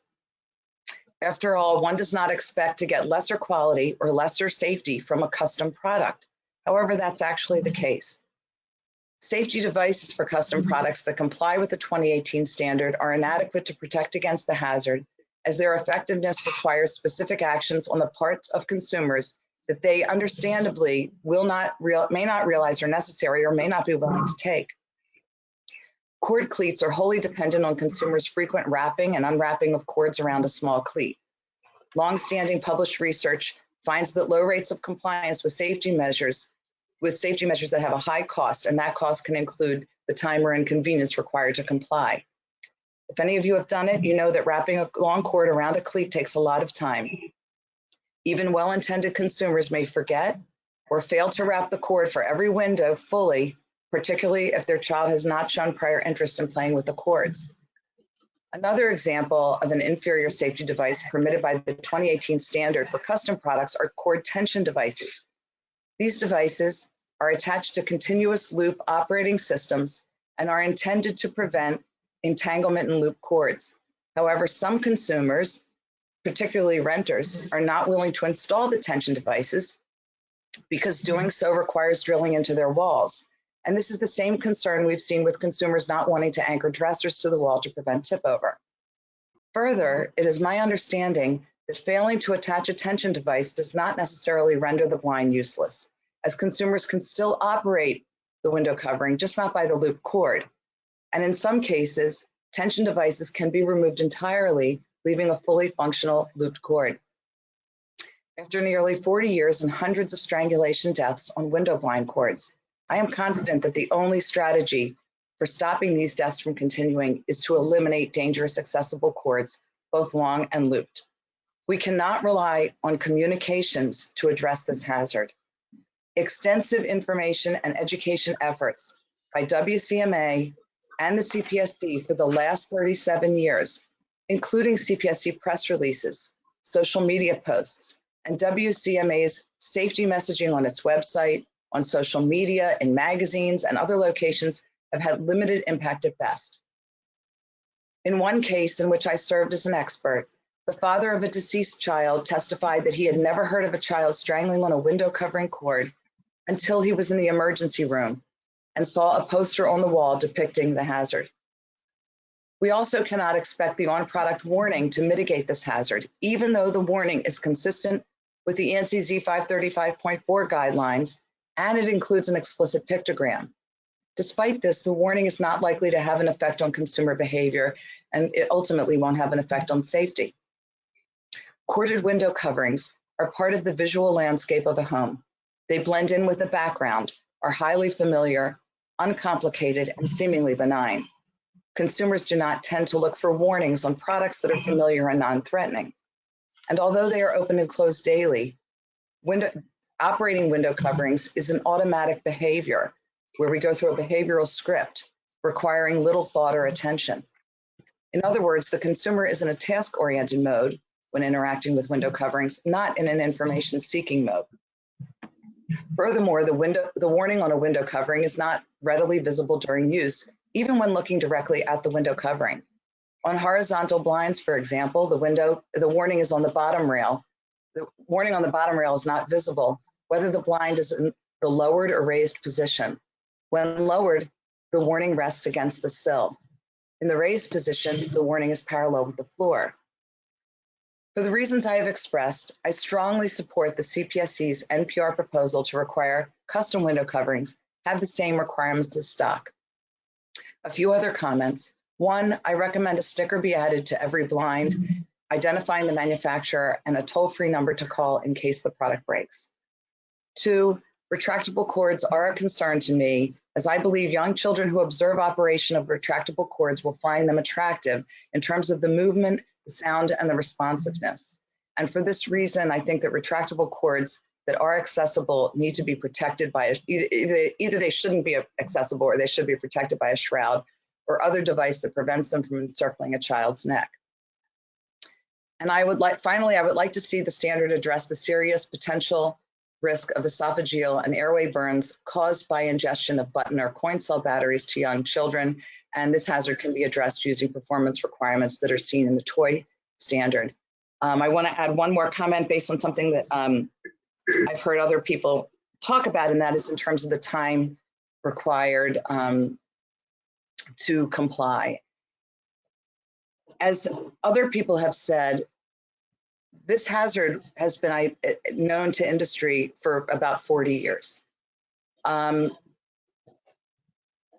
Speaker 10: After all, one does not expect to get lesser quality or lesser safety from a custom product. However, that's actually the case. Safety devices for custom mm-hmm. products that comply with the 2018 standard are inadequate to protect against the hazard as their effectiveness requires specific actions on the part of consumers that they understandably will not real, may not realize are necessary or may not be willing to take. Cord cleats are wholly dependent on consumers' frequent wrapping and unwrapping of cords around a small cleat. Longstanding published research finds that low rates of compliance with safety measures with safety measures that have a high cost, and that cost can include the time or inconvenience required to comply. If any of you have done it, you know that wrapping a long cord around a cleat takes a lot of time. Even well-intended consumers may forget or fail to wrap the cord for every window fully, particularly if their child has not shown prior interest in playing with the cords. Another example of an inferior safety device permitted by the 2018 standard for custom products are cord tension devices. These devices are attached to continuous loop operating systems and are intended to prevent entanglement in loop cords. However, some consumers, particularly renters, are not willing to install the tension devices because doing so requires drilling into their walls. And this is the same concern we've seen with consumers not wanting to anchor dressers to the wall to prevent tip over. Further, it is my understanding that failing to attach a tension device does not necessarily render the blind useless, as consumers can still operate the window covering, just not by the loop cord. And in some cases, tension devices can be removed entirely, leaving a fully functional looped cord. After nearly 40 years and hundreds of strangulation deaths on window blind cords, I am confident that the only strategy for stopping these deaths from continuing is to eliminate dangerous accessible cords, both long and looped. We cannot rely on communications to address this hazard. Extensive information and education efforts by WCMA and the CPSC for the last 37 years, including CPSC press releases, social media posts, and WCMA's safety messaging on its website, on social media, in magazines, and other locations have had limited impact at best. In one case in which I served as an expert, the father of a deceased child testified that he had never heard of a child strangling on a window covering cord until he was in the emergency room and saw a poster on the wall depicting the hazard. We also cannot expect the on-product warning to mitigate this hazard, even though the warning is consistent with the ANSI Z535.4 guidelines and it includes an explicit pictogram. Despite this, the warning is not likely to have an effect on consumer behavior and it ultimately won't have an effect on safety. Corded window coverings are part of the visual landscape of a home. They blend in with the background, are highly familiar, uncomplicated, and seemingly benign. Consumers do not tend to look for warnings on products that are familiar and non-threatening. And although they are open and closed daily, window, operating window coverings is an automatic behavior where we go through a behavioral script requiring little thought or attention. In other words, the consumer is in a task-oriented mode when interacting with window coverings, not in an information-seeking mode. Furthermore, the, window, the warning on a window covering is not readily visible during use, even when looking directly at the window covering. On horizontal blinds, for example, the window, the warning is on the bottom rail. The warning on the bottom rail is not visible, whether the blind is in the lowered or raised position. When lowered, the warning rests against the sill. In the raised position, the warning is parallel with the floor. For the reasons I have expressed, I strongly support the CPSC's NPR proposal to require custom window coverings have the same requirements as stock. A few other comments. One, I recommend a sticker be added to every blind, identifying the manufacturer and a toll-free number to call in case the product breaks. Two, retractable cords are a concern to me as I believe young children who observe operation of retractable cords will find them attractive in terms of the movement, the sound, and the responsiveness. And for this reason, I think that retractable cords that are accessible need to be protected by, a, either, either they shouldn't be accessible or they should be protected by a shroud or other device that prevents them from encircling a child's neck. And I would like, finally, I would like to see the standard address the serious potential risk of esophageal and airway burns caused by ingestion of button or coin cell batteries to young children. And this hazard can be addressed using performance requirements that are seen in the toy standard. Um, I wanna add one more comment based on something that um, I've heard other people talk about, and that is in terms of the time required um, to comply. As other people have said, this hazard has been known to industry for about 40 years. Um,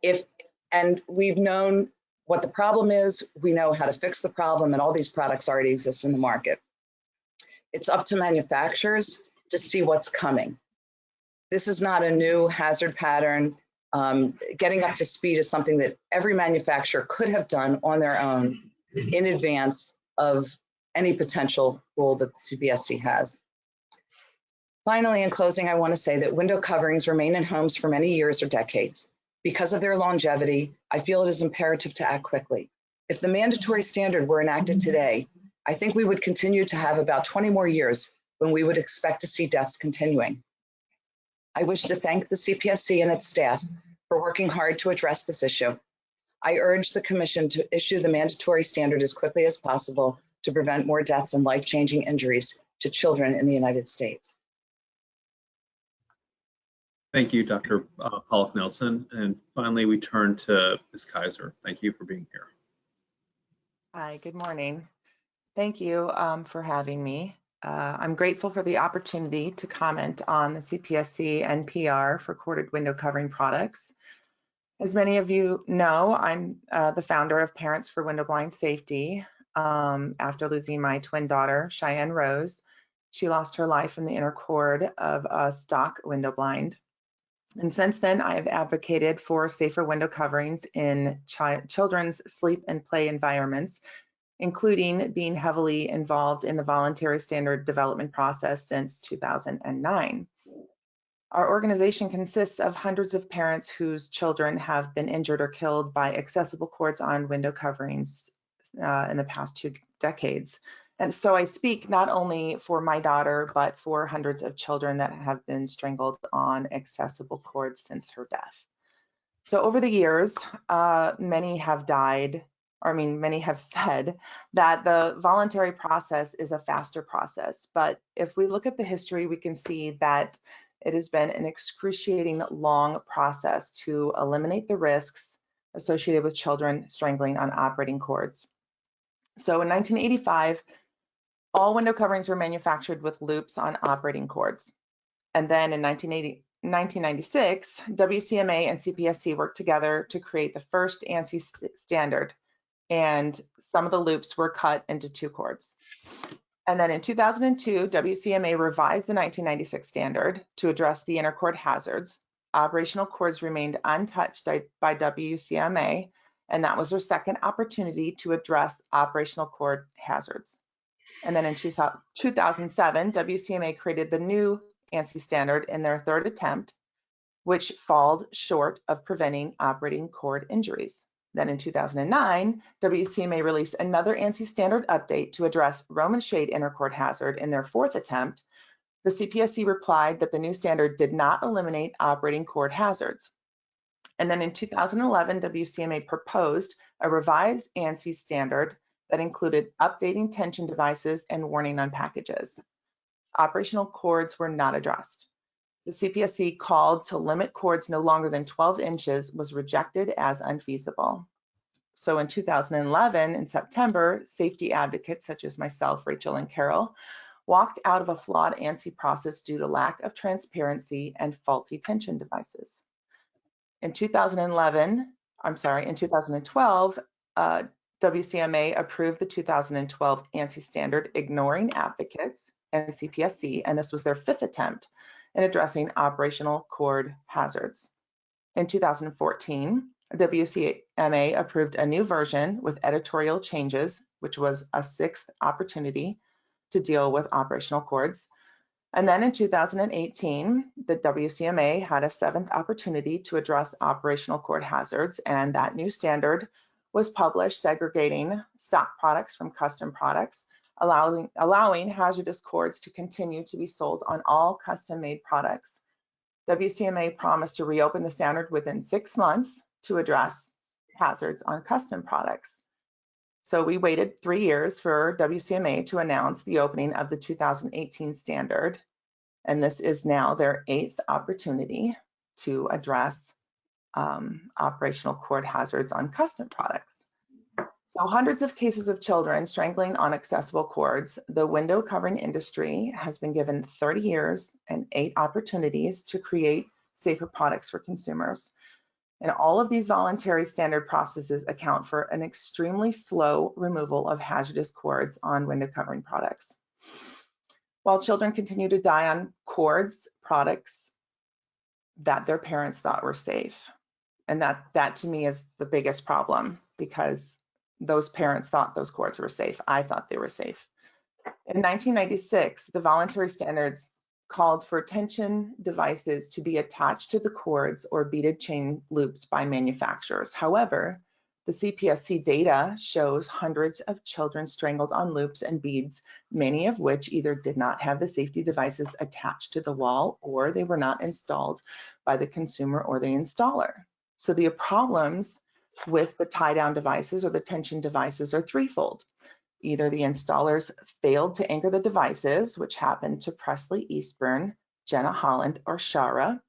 Speaker 10: if And we've known what the problem is, we know how to fix the problem, and all these products already exist in the market. It's up to manufacturers to see what's coming. This is not a new hazard pattern. Um, getting up to speed is something that every manufacturer could have done on their own in advance of any potential rule that the CPSC has. Finally, in closing, I want to say that window coverings remain in homes for many years or decades. Because of their longevity, I feel it is imperative to act quickly. If the mandatory standard were enacted today, I think we would continue to have about 20 more years when we would expect to see deaths continuing. I wish to thank the CPSC and its staff for working hard to address this issue. I urge the Commission to issue the mandatory standard as quickly as possible to prevent more deaths and life-changing injuries to children in the United States.
Speaker 1: Thank you, Dr. uh, Pollack Nelson. And finally, we turn to Ms. Kaiser. Thank you for being here.
Speaker 11: Hi, good morning. Thank you um, for having me. Uh, I'm grateful for the opportunity to comment on the CPSC NPR for corded window covering products. As many of you know, I'm uh, the founder of Parents for Window Blind Safety. Um, after losing my twin daughter, Cheyenne Rose, she lost her life in the inner cord of a stock window blind. And since then, I have advocated for safer window coverings in chi children's sleep and play environments, including being heavily involved in the voluntary standard development process since 2009. Our organization consists of hundreds of parents whose children have been injured or killed by accessible cords on window coverings uh, in the past two decades. And so I speak not only for my daughter, but for hundreds of children that have been strangled on accessible cords since her death. So over the years, uh, many have died, or I mean, many have said that the voluntary process is a faster process. But if we look at the history, we can see that it has been an excruciating long process to eliminate the risks associated with children strangling on operating cords. So in 1985, all window coverings were manufactured with loops on operating cords. And then in 1980, 1996, WCMA and CPSC worked together to create the first ANSI st standard, and some of the loops were cut into two cords. And then in 2002, WCMA revised the 1996 standard to address the inner cord hazards. Operational cords remained untouched by WCMA, and that was their second opportunity to address operational cord hazards. And then in 2007, WCMA created the new ANSI standard in their third attempt, which falled short of preventing operating cord injuries. Then in 2009, WCMA released another ANSI standard update to address Roman shade inner cord hazard in their fourth attempt. The CPSC replied that the new standard did not eliminate operating cord hazards. And then in 2011, WCMA proposed a revised ANSI standard that included updating tension devices and warning on packages. Operational cords were not addressed. The CPSC called to limit cords no longer than 12 inches was rejected as unfeasible. So in 2011, in September, safety advocates such as myself, Rachel and Carol, walked out of a flawed ANSI process due to lack of transparency and faulty tension devices. In 2011, I'm sorry, in 2012, uh, WCMA approved the 2012 ANSI standard ignoring advocates and CPSC, and this was their fifth attempt in addressing operational cord hazards. In 2014, WCMA approved a new version with editorial changes, which was a sixth opportunity to deal with operational cords. And then in 2018, the WCMA had a seventh opportunity to address operational cord hazards, and that new standard was published segregating stock products from custom products, allowing, allowing hazardous cords to continue to be sold on all custom-made products. WCMA promised to reopen the standard within six months to address hazards on custom products. So we waited three years for WCMA to announce the opening of the 2018 standard, and this is now their eighth opportunity to address um, operational cord hazards on custom products. So hundreds of cases of children strangling on accessible cords. The window covering industry has been given 30 years and eight opportunities to create safer products for consumers. And all of these voluntary standard processes account for an extremely slow removal of hazardous cords on window covering products. While children continue to die on cords products that their parents thought were safe. And that, that to me is the biggest problem because those parents thought those cords were safe. I thought they were safe. In 1996, the voluntary standards called for tension devices to be attached to the cords or beaded chain loops by manufacturers. However, the CPSC data shows hundreds of children strangled on loops and beads, many of which either did not have the safety devices attached to the wall or they were not installed by the consumer or the installer. So the problems with the tie down devices or the tension devices are threefold. Either the installers failed to anchor the devices, which happened to Presley Eastburn, Jenna Holland, or Shara.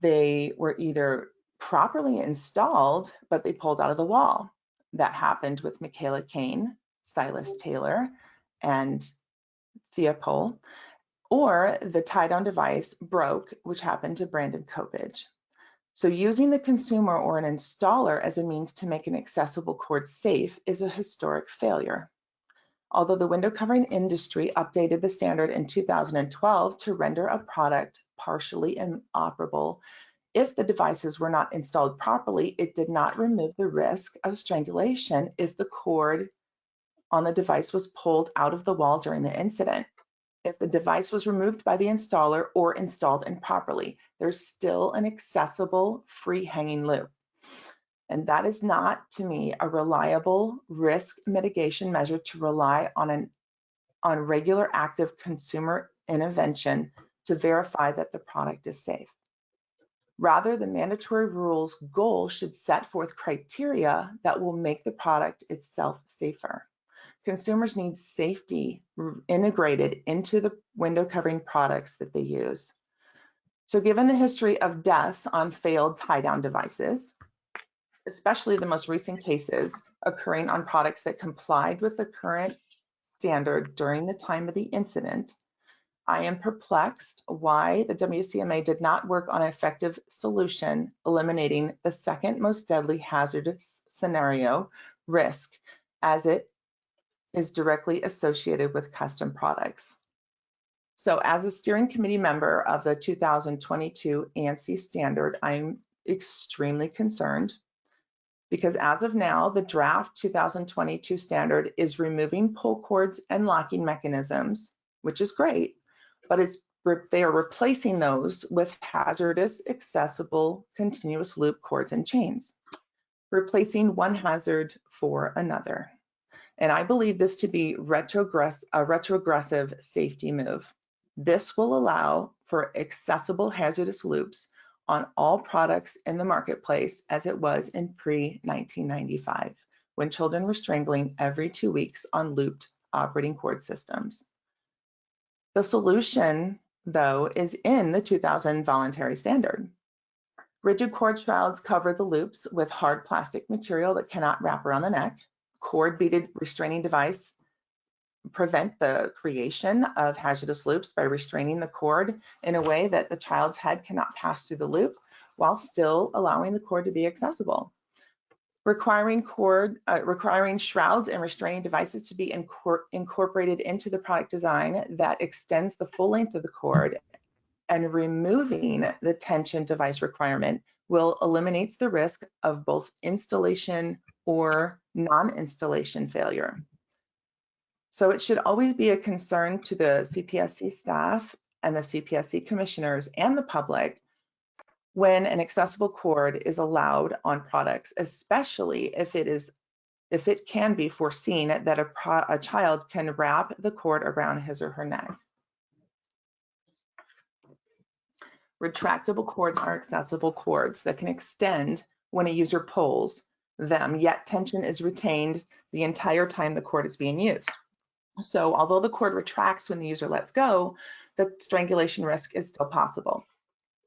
Speaker 11: They were either properly installed, but they pulled out of the wall. That happened with Michaela Kane, Silas Taylor, and Thea Pole. Or the tie-down device broke, which happened to Brandon Copage. So using the consumer or an installer as a means to make an accessible cord safe is a historic failure. Although the window covering industry updated the standard in 2012 to render a product partially inoperable if the devices were not installed properly, it did not remove the risk of strangulation if the cord on the device was pulled out of the wall during the incident. If the device was removed by the installer or installed improperly, there's still an accessible free hanging loop. And that is not, to me, a reliable risk mitigation measure to rely on an on regular active consumer intervention to verify that the product is safe. Rather, the mandatory rules goal should set forth criteria that will make the product itself safer. Consumers need safety integrated into the window covering products that they use. So given the history of deaths on failed tie-down devices, especially the most recent cases occurring on products that complied with the current standard during the time of the incident, I am perplexed why the WCMA did not work on an effective solution eliminating the second most deadly hazardous scenario risk as it is directly associated with custom products. So as a steering committee member of the 2022 ANSI standard, I'm extremely concerned because as of now, the draft 2022 standard is removing pull cords and locking mechanisms, which is great, but it's they are replacing those with hazardous accessible continuous loop cords and chains, replacing one hazard for another. And I believe this to be retrogress a retrogressive safety move. This will allow for accessible hazardous loops on all products in the marketplace as it was in pre-1995, when children were strangling every two weeks on looped operating cord systems. The solution, though, is in the 2000 voluntary standard. Rigid cord shrouds cover the loops with hard plastic material that cannot wrap around the neck. Cord beaded restraining device prevent the creation of hazardous loops by restraining the cord in a way that the child's head cannot pass through the loop while still allowing the cord to be accessible. Requiring cord, uh, requiring shrouds and restraining devices to be incor incorporated into the product design that extends the full length of the cord and removing the tension device requirement will eliminates the risk of both installation or non-installation failure. So it should always be a concern to the CPSC staff and the CPSC commissioners and the public when an accessible cord is allowed on products, especially if it is if it can be foreseen that a, pro, a child can wrap the cord around his or her neck. Retractable cords are accessible cords that can extend when a user pulls them, yet tension is retained the entire time the cord is being used. So although the cord retracts when the user lets go, the strangulation risk is still possible.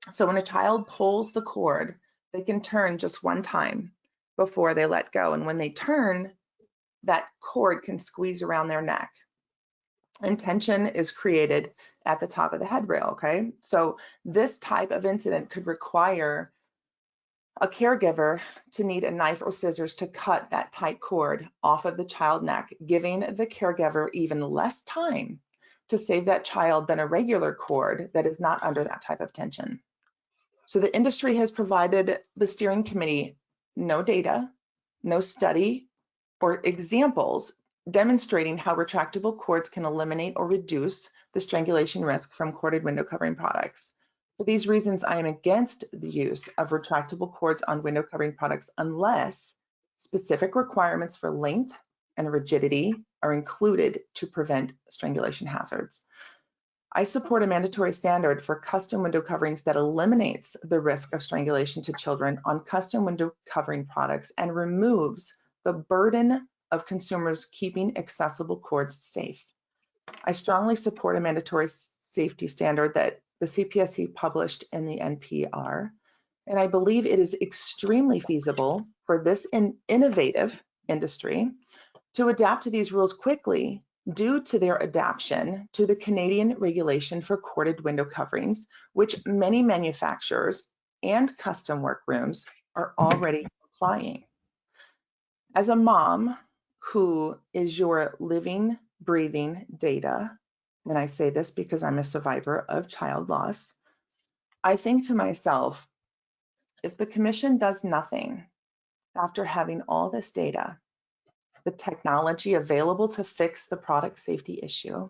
Speaker 11: So when a child pulls the cord, they can turn just one time before they let go. And when they turn, that cord can squeeze around their neck. And tension is created at the top of the head rail, okay? So this type of incident could require a caregiver to need a knife or scissors to cut that tight cord off of the child neck, giving the caregiver even less time to save that child than a regular cord that is not under that type of tension. So the industry has provided the steering committee no data, no study, or examples demonstrating how retractable cords can eliminate or reduce the strangulation risk from corded window covering products. For these reasons, I am against the use of retractable cords on window covering products unless specific requirements for length and rigidity are included to prevent strangulation hazards. I support a mandatory standard for custom window coverings that eliminates the risk of strangulation to children on custom window covering products and removes the burden of consumers keeping accessible cords safe. I strongly support a mandatory safety standard that the CPSC published in the NPR, and I believe it is extremely feasible for this in innovative industry to adapt to these rules quickly due to their adaptation to the Canadian regulation for corded window coverings, which many manufacturers and custom workrooms are already applying. As a mom who is your living, breathing data, and I say this because I'm a survivor of child loss, I think to myself, if the commission does nothing after having all this data, the technology available to fix the product safety issue,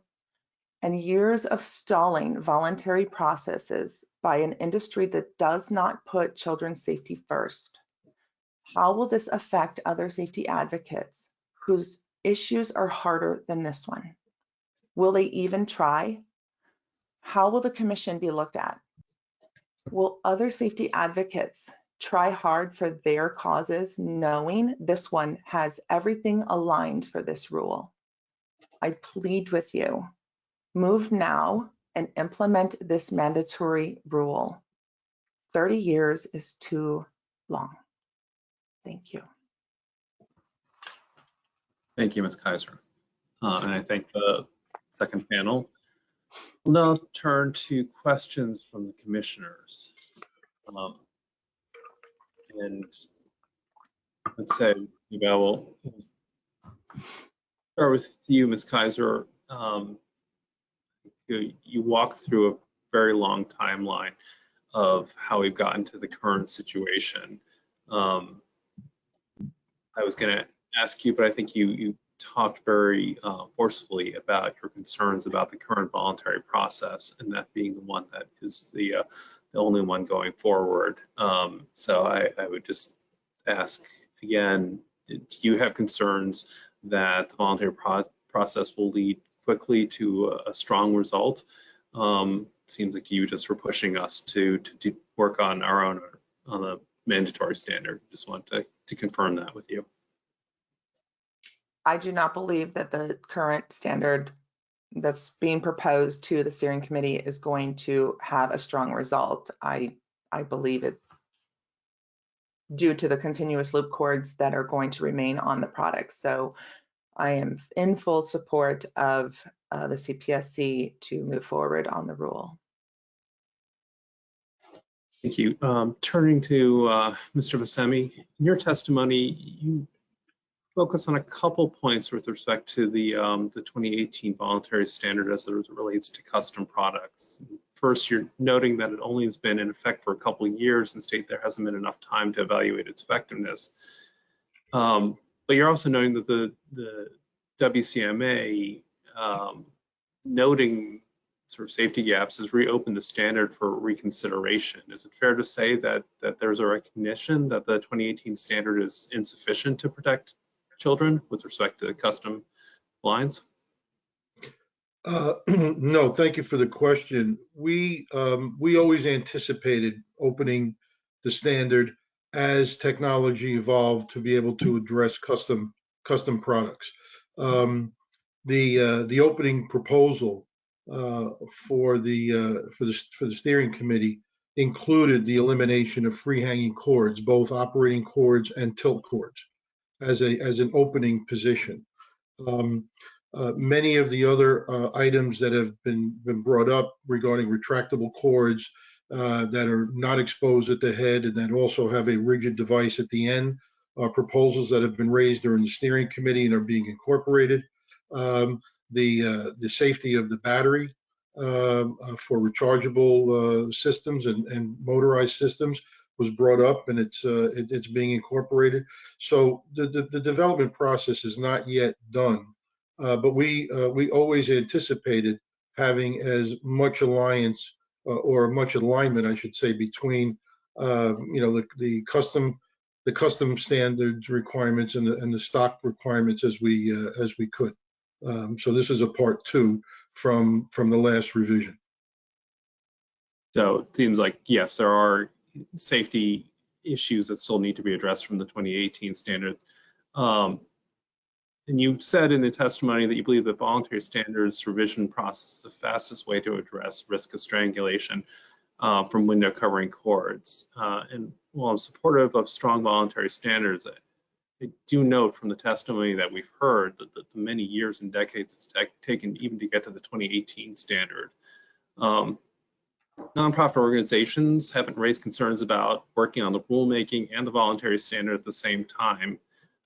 Speaker 11: and years of stalling voluntary processes by an industry that does not put children's safety first, how will this affect other safety advocates whose issues are harder than this one? Will they even try? How will the commission be looked at? Will other safety advocates try hard for their causes, knowing this one has everything aligned for this rule. I plead with you, move now and implement this mandatory rule. 30 years is too long. Thank you.
Speaker 1: Thank you, Ms. Kaiser. Uh, and I thank the second panel. We'll now turn to questions from the commissioners. Um, and let's say, you know, we'll start with you, Ms. Kaiser. Um, you, you walk through a very long timeline of how we've gotten to the current situation. Um, I was going to ask you, but I think you you talked very uh, forcefully about your concerns about the current voluntary process, and that being the one that is the uh, the only one going forward. Um, so I, I, would just ask again, do you have concerns that the voluntary pro process will lead quickly to a, a strong result? Um, seems like you just were pushing us to, to, to work on our own on the mandatory standard. Just want to, to confirm that with you.
Speaker 11: I do not believe that the current standard that's being proposed to the steering committee is going to have a strong result. I I believe it due to the continuous loop cords that are going to remain on the product. So I am in full support of uh, the CPSC to move forward on the rule.
Speaker 1: Thank you. Um, turning to uh, Mr. Vasami, in your testimony, you focus on a couple points with respect to the um, the 2018 voluntary standard as it relates to custom products. First, you're noting that it only has been in effect for a couple years and state there hasn't been enough time to evaluate its effectiveness. Um, but you're also noting that the, the WCMA um, noting sort of safety gaps has reopened the standard for reconsideration. Is it fair to say that that there's a recognition that the 2018 standard is insufficient to protect children with respect to custom blinds?
Speaker 8: Uh, no, thank you for the question. We um, we always anticipated opening the standard as technology evolved to be able to address custom custom products. Um, the uh, the opening proposal uh, for the uh, for the for the steering committee included the elimination of free hanging cords, both operating cords and tilt cords as a as an opening position. Um, uh, many of the other uh, items that have been been brought up regarding retractable cords uh, that are not exposed at the head and that also have a rigid device at the end are proposals that have been raised during the steering committee and are being incorporated. Um, the uh, the safety of the battery um, uh, for rechargeable uh, systems and, and motorized systems was brought up and it's uh, it, it's being incorporated. So the, the, the development process is not yet done, uh, but we uh, we always anticipated having as much alliance uh, or much alignment, I should say, between uh, you know the, the custom the custom standards requirements and the and the stock requirements as we uh, as we could. Um, so this is a part two from from the last revision.
Speaker 1: So it seems like, yes, there are safety issues that still need to be addressed from the 2018 standard. Um, and you said in the testimony that you believe that voluntary standards revision process is the fastest way to address risk of strangulation uh, from window covering cords. Uh, and while I'm supportive of strong voluntary standards, I do note from the testimony that we've heard that the, the many years and decades it's taken even to get to the 2018 standard. Um, nonprofit organizations haven't raised concerns about working on the rulemaking and the voluntary standard at the same time.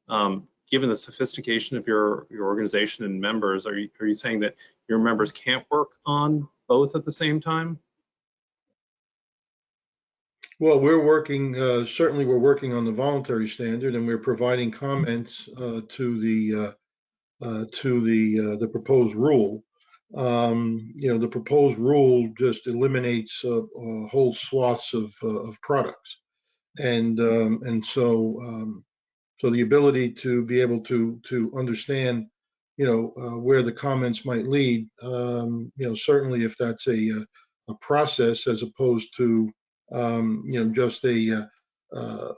Speaker 1: Um, given the sophistication of your, your organization and members, are you, are you saying that your members can't work on both at the same time?
Speaker 8: Well, we're working, uh, certainly we're working on the voluntary standard and we're providing comments uh, to the uh, uh, to the uh, the proposed rule. Um, you know, the proposed rule just eliminates uh, uh, whole swaths of uh, of products, and um, and so um, so the ability to be able to to understand, you know, uh, where the comments might lead. Um, you know, certainly if that's a a process as opposed to um, you know, just a, uh,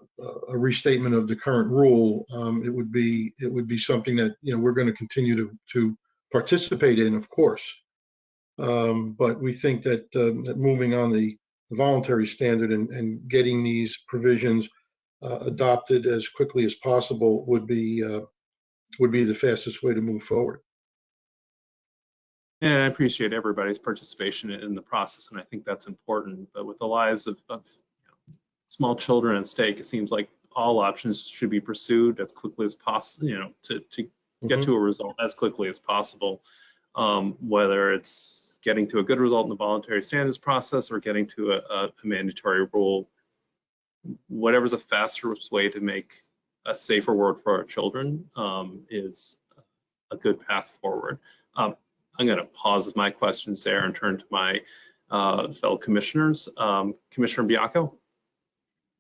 Speaker 8: a restatement of the current rule, um, it would be it would be something that you know we're going to continue to to participate in, of course. Um, but we think that, uh, that moving on the voluntary standard and, and getting these provisions uh, adopted as quickly as possible would be uh, would be the fastest way to move forward.
Speaker 1: And I appreciate everybody's participation in the process, and I think that's important. But with the lives of, of you know, small children at stake, it seems like all options should be pursued as quickly as possible, you know, to, to get to a result as quickly as possible. Um, whether it's getting to a good result in the voluntary standards process or getting to a, a, a mandatory rule, whatever's the fastest way to make a safer world for our children um, is a good path forward. Um, I'm going to pause with my questions there and turn to my uh, fellow commissioners. Um, Commissioner Baiocco.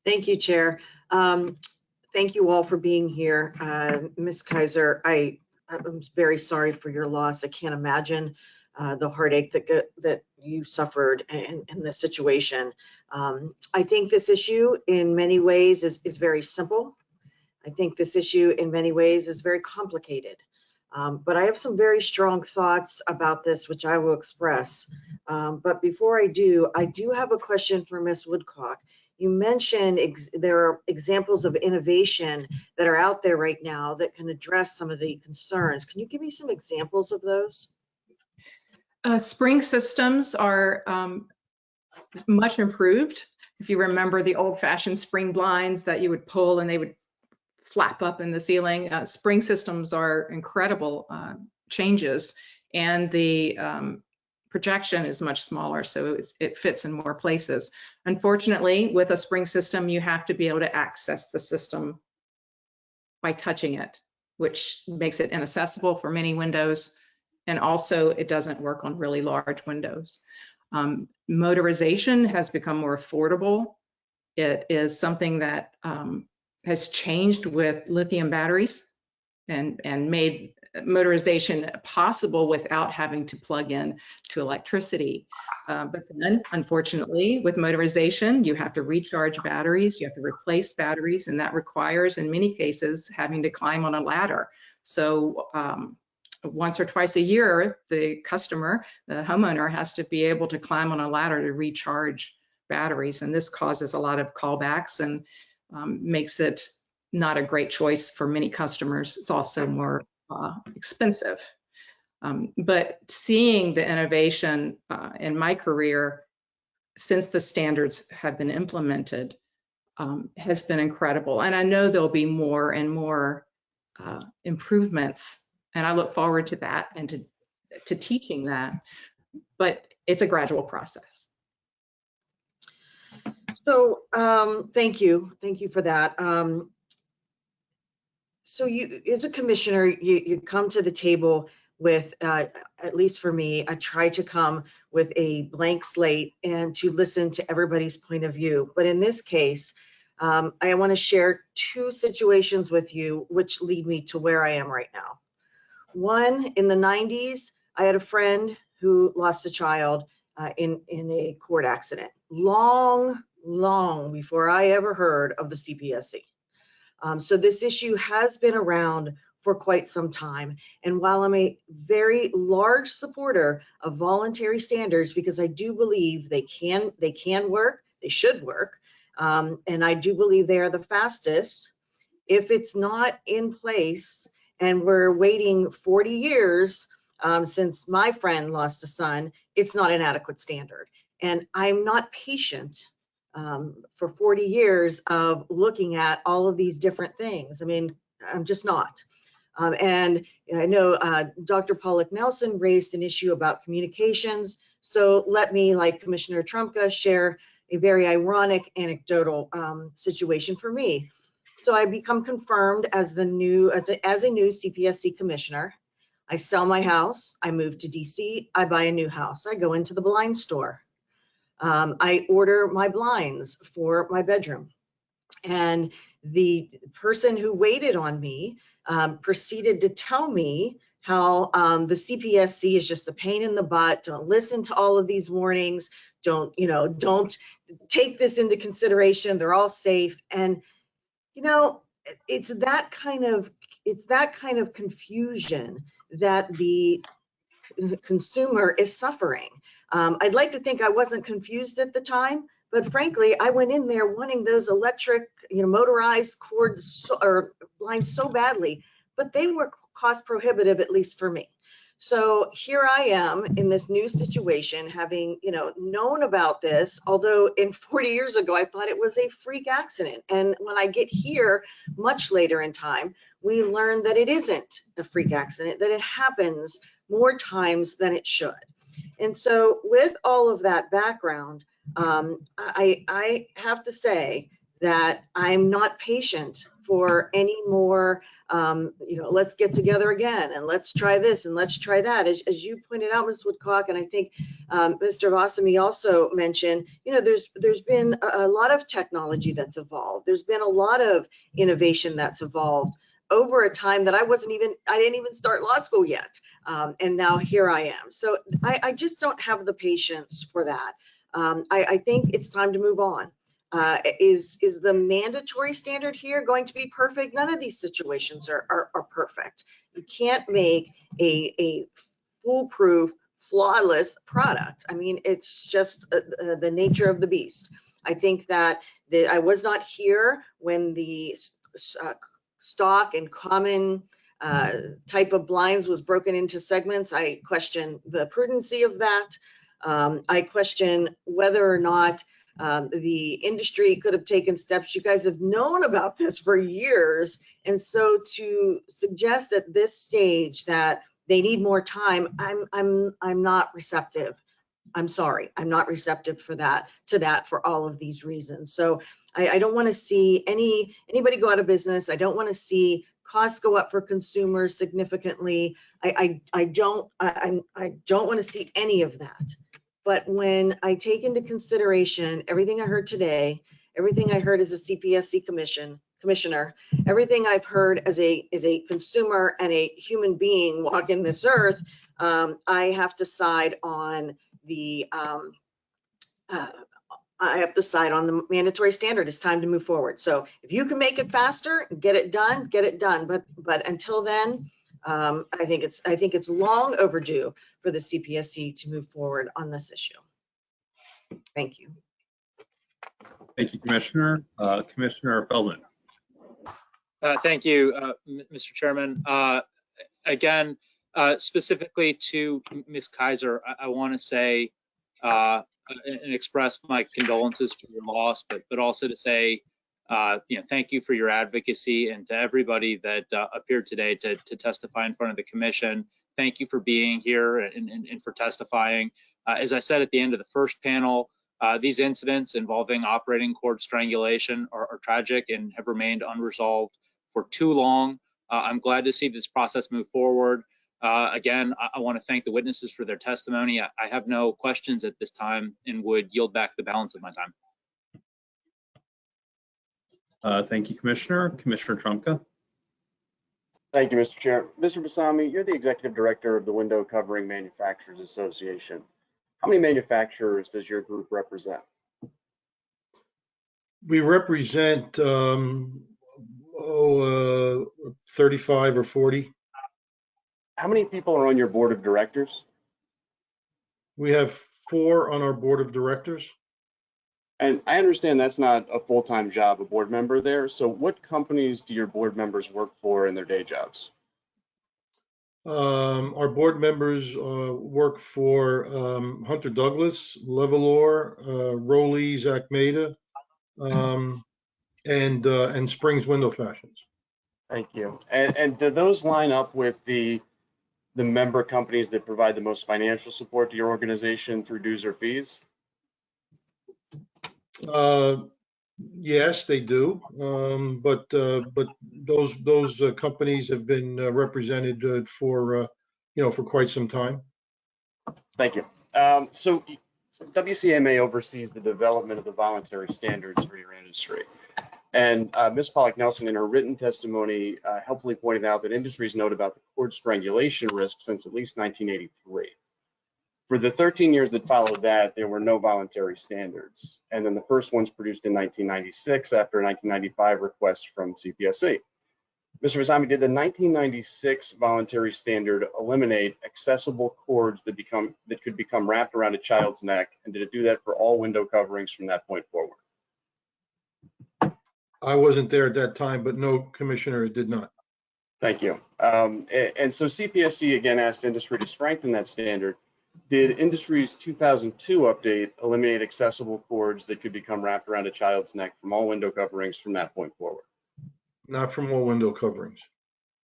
Speaker 2: Thank you, Chair. Um, thank you all for being here. Uh, Ms. Kaiser, I, I'm very sorry for your loss. I can't imagine uh, the heartache that that you suffered in, in this situation. Um, I think this issue in many ways is, is very simple. I think this issue in many ways is very complicated. Um, but I have some very strong thoughts about this, which I will express. Um, but before I do, I do have a question for Ms. Woodcock. You mentioned there are examples of innovation that are out there right now that can address some of the concerns. Can you give me some examples of those?
Speaker 9: Uh, spring systems are um, much improved. If you remember the old fashioned spring blinds that you would pull and they would flap up in the ceiling. Uh, spring systems are incredible uh, changes and the um, projection is much smaller, so it fits in more places. Unfortunately, with a spring system, you have to be able to access the system by touching it, which makes it inaccessible for many windows. And also it doesn't work on really large windows. Um, motorization has become more affordable. It is something that um, has changed with lithium batteries and, and made motorization possible without having to plug in to electricity. Uh, but then, unfortunately, with motorization, you have to recharge batteries, you have to replace batteries, and that requires, in many cases, having to climb on a ladder. So um, once or twice a year, the customer, the homeowner, has to be able to climb on a ladder to recharge batteries, and this causes a lot of callbacks and um, makes it not a great choice for many customers. It's also more uh, expensive. Um, but seeing the innovation uh, in my career since the standards have been implemented um, has been incredible. And I know there'll be more and more uh, improvements, and I look forward to that and to, to teaching that. But it's a gradual process.
Speaker 2: So, um, thank you, thank you for that. Um, so you, as a commissioner, you, you come to the table with, uh, at least for me, I try to come with a blank slate and to listen to everybody's point of view. But in this case, um, I want to share two situations with you which lead me to where I am right now. One, in the 90s, I had a friend who lost a child uh, in, in a court accident. Long, long before I ever heard of the CPSC. Um, so this issue has been around for quite some time. And while I'm a very large supporter of voluntary standards, because I do believe they can, they can work, they should work, um, and I do believe they are the fastest, if it's not in place and we're waiting 40 years um, since my friend lost a son, it's not an adequate standard. And I'm not patient um, for 40 years of looking at all of these different things. I mean, I'm just not. Um, and I know uh, Dr. Pollack Nelson raised an issue about communications. So let me, like Commissioner Trumka, share a very ironic anecdotal um, situation for me. So I become confirmed as the new, as a, as a new CPSC commissioner. I sell my house, I move to DC, I buy a new house, I go into the blind store. Um, I order my blinds for my bedroom. And the person who waited on me um, proceeded to tell me how um, the CPSC is just a pain in the butt. Don't listen to all of these warnings. Don't, you know, don't take this into consideration. They're all safe. And, you know, it's that kind of, it's that kind of confusion that the consumer is suffering. Um, I'd like to think I wasn't confused at the time, but frankly, I went in there wanting those electric, you know, motorized cords so, or lines so badly, but they were cost prohibitive, at least for me. So here I am in this new situation, having, you know, known about this, although in 40 years ago, I thought it was a freak accident. And when I get here much later in time, we learn that it isn't a freak accident, that it happens more times than it should. And so with all of that background, um, I, I have to say that I'm not patient for any more, um, you know, let's get together again and let's try this and let's try that. As, as you pointed out, Ms. Woodcock, and I think um, Mr. Vasami also mentioned, you know, there's there's been a, a lot of technology that's evolved. There's been a lot of innovation that's evolved over a time that I wasn't even, I didn't even start law school yet. Um, and now here I am. So I, I, just don't have the patience for that. Um, I, I, think it's time to move on. Uh, is, is the mandatory standard here going to be perfect? None of these situations are, are, are perfect. You can't make a, a foolproof, flawless product. I mean, it's just uh, uh, the nature of the beast. I think that the, I was not here when the uh, stock and common uh, type of blinds was broken into segments. I question the prudency of that. Um, I question whether or not um, the industry could have taken steps. You guys have known about this for years. And so to suggest at this stage that they need more time, I'm, I'm, I'm not receptive. I'm sorry, I'm not receptive for that, to that for all of these reasons. So I, I don't want to see any anybody go out of business. I don't want to see costs go up for consumers significantly. I, I, I don't I, I don't want to see any of that. But when I take into consideration everything I heard today, everything I heard as a CPSC commission commissioner, everything I've heard as a as a consumer and a human being walking this earth, um, I have to side on the um, uh, I have to side on the mandatory standard. It's time to move forward. So if you can make it faster, get it done, get it done. But but until then, um, I think it's I think it's long overdue for the CPSC to move forward on this issue. Thank you.
Speaker 1: Thank you, Commissioner. Uh, Commissioner Feldman.
Speaker 3: Uh, thank you, uh, Mr. Chairman. Uh, again, uh, specifically to Ms. Kaiser, I, I want to say uh, and and express my condolences for your loss, but, but also to say, uh, you know, thank you for your advocacy and to everybody that uh, appeared today to, to testify in front of the commission. Thank you for being here and, and, and for testifying. Uh, as I said at the end of the first panel, uh, these incidents involving operating cord strangulation are, are tragic and have remained unresolved for too long. Uh, I'm glad to see this process move forward. Uh, again, I, I want to thank the witnesses for their testimony. I, I have no questions at this time and would yield back the balance of my time.
Speaker 1: Uh, Thank you, Commissioner. Commissioner Trumka.
Speaker 4: Thank you, Mr. Chair. Mr. Vasami, you're the Executive Director of the Window Covering Manufacturers Association. How many manufacturers does your group represent?
Speaker 8: We represent, um, oh, uh, 35 or 40.
Speaker 4: How many people are on your board of directors?
Speaker 8: We have four on our board of directors.
Speaker 4: And I understand that's not a full-time job, a board member there. So what companies do your board members work for in their day jobs?
Speaker 8: Um, our board members, uh, work for, um, Hunter Douglas, Levolor, uh, Rollease, Zach Maida, um, and, uh, and Springs Window Fashions.
Speaker 4: Thank you. And, and do those line up with the, the member companies that provide the most financial support to your organization through dues or fees?
Speaker 8: Uh, yes, they do. Um, but, uh, but those, those uh, companies have been uh, represented uh, for, uh, you know, for quite some time.
Speaker 4: Thank you. Um, so so WCMA oversees the development of the voluntary standards for your industry. And uh, Ms. Pollack Nelson, in her written testimony, uh, helpfully pointed out that industries note about the cord strangulation risk since at least 1983. For the 13 years that followed that, there were no voluntary standards. And then the first ones produced in 1996 after a 1995 request from CPSC. Mr. Vasami, did the 1996 voluntary standard eliminate accessible cords that become that could become wrapped around a child's neck? And did it do that for all window coverings from that point forward?
Speaker 8: I wasn't there at that time, but no, Commissioner, it did not.
Speaker 4: Thank you. Um, a- and, so CPSC again asked industry to strengthen that standard. Did industry's 2002 update eliminate accessible cords that could become wrapped around a child's neck from all window coverings from that point forward?
Speaker 8: Not from all window coverings.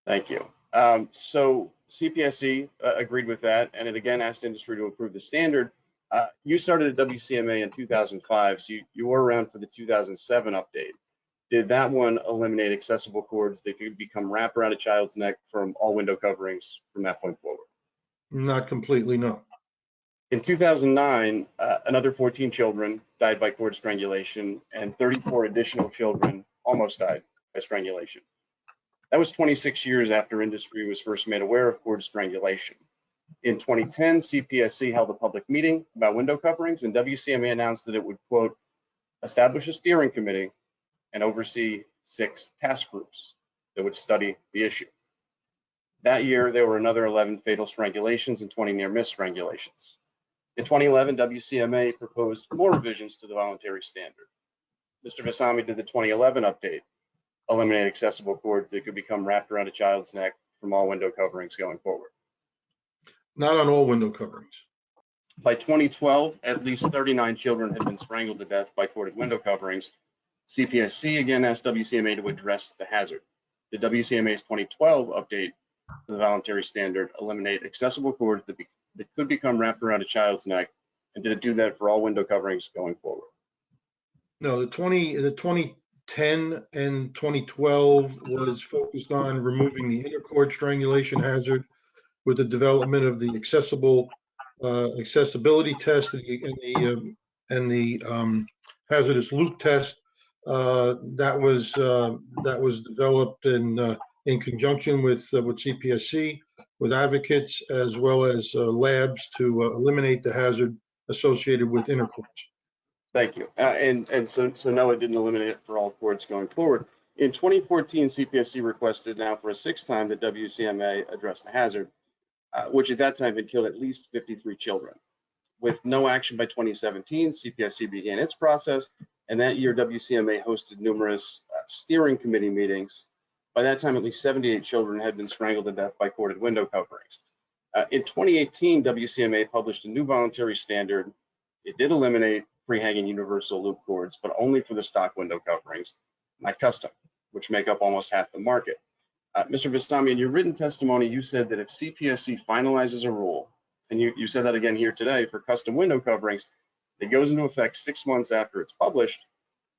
Speaker 4: Thank you. Um, so CPSC uh, agreed with that, and it again asked industry to improve the standard. Uh, you started at WCMA in 2005, so you, you were around for the 2007 update. Did that one eliminate accessible cords that could become wrapped around a child's neck from all window coverings from that point forward?
Speaker 8: Not completely, no.
Speaker 4: In 2009, uh, another 14 children died by cord strangulation, and 34 additional children almost died by strangulation. That was 26 years after industry was first made aware of cord strangulation. In 2010, CPSC held a public meeting about window coverings, and WCMA announced that it would, quote, establish a steering committee and oversee six task groups that would study the issue. That year, there were another 11 fatal strangulations and 20 near miss strangulations. In 2011, WCMA proposed more revisions to the voluntary standard. Mr. Vasami did the 2011 update, eliminate accessible cords that could become wrapped around a child's neck from all window coverings going forward.
Speaker 8: Not on all window coverings.
Speaker 4: By 2012, at least 39 children had been strangled to death by corded window coverings. CPSC again asked WCMA to address the hazard. The WCMA's 2012 update to the voluntary standard eliminate accessible cords that, be, that could become wrapped around a child's neck, and did it do that for all window coverings going forward?
Speaker 8: No, the 20, the 2010 and 2012 was focused on removing the inner cord strangulation hazard with the development of the accessible, uh, accessibility test and the, and the, um, and the um, hazardous loop test. Uh, That was, uh, that was developed in, uh, in conjunction with, with CPSC, with advocates, as well as labs to eliminate the hazard associated with inner cords.
Speaker 4: Thank you. Uh, and and so so no, it didn't eliminate it for all cords going forward. In 2014, CPSC requested now for a sixth time that WCMA address the hazard, uh, which at that time had killed at least 53 children. With no action by 2017, CPSC began its process, and that year WCMA hosted numerous uh, steering committee meetings. By that time, at least 78 children had been strangled to death by corded window coverings. Uh, in 2018, WCMA published a new voluntary standard it did eliminate free-hanging universal loop cords, but only for the stock window coverings, not custom, which make up almost half the market. Uh, Mr. Vasami, in your written testimony, you said that if CPSC finalizes a rule, and you, you said that again here today for custom window coverings, that goes into effect six months after it's published,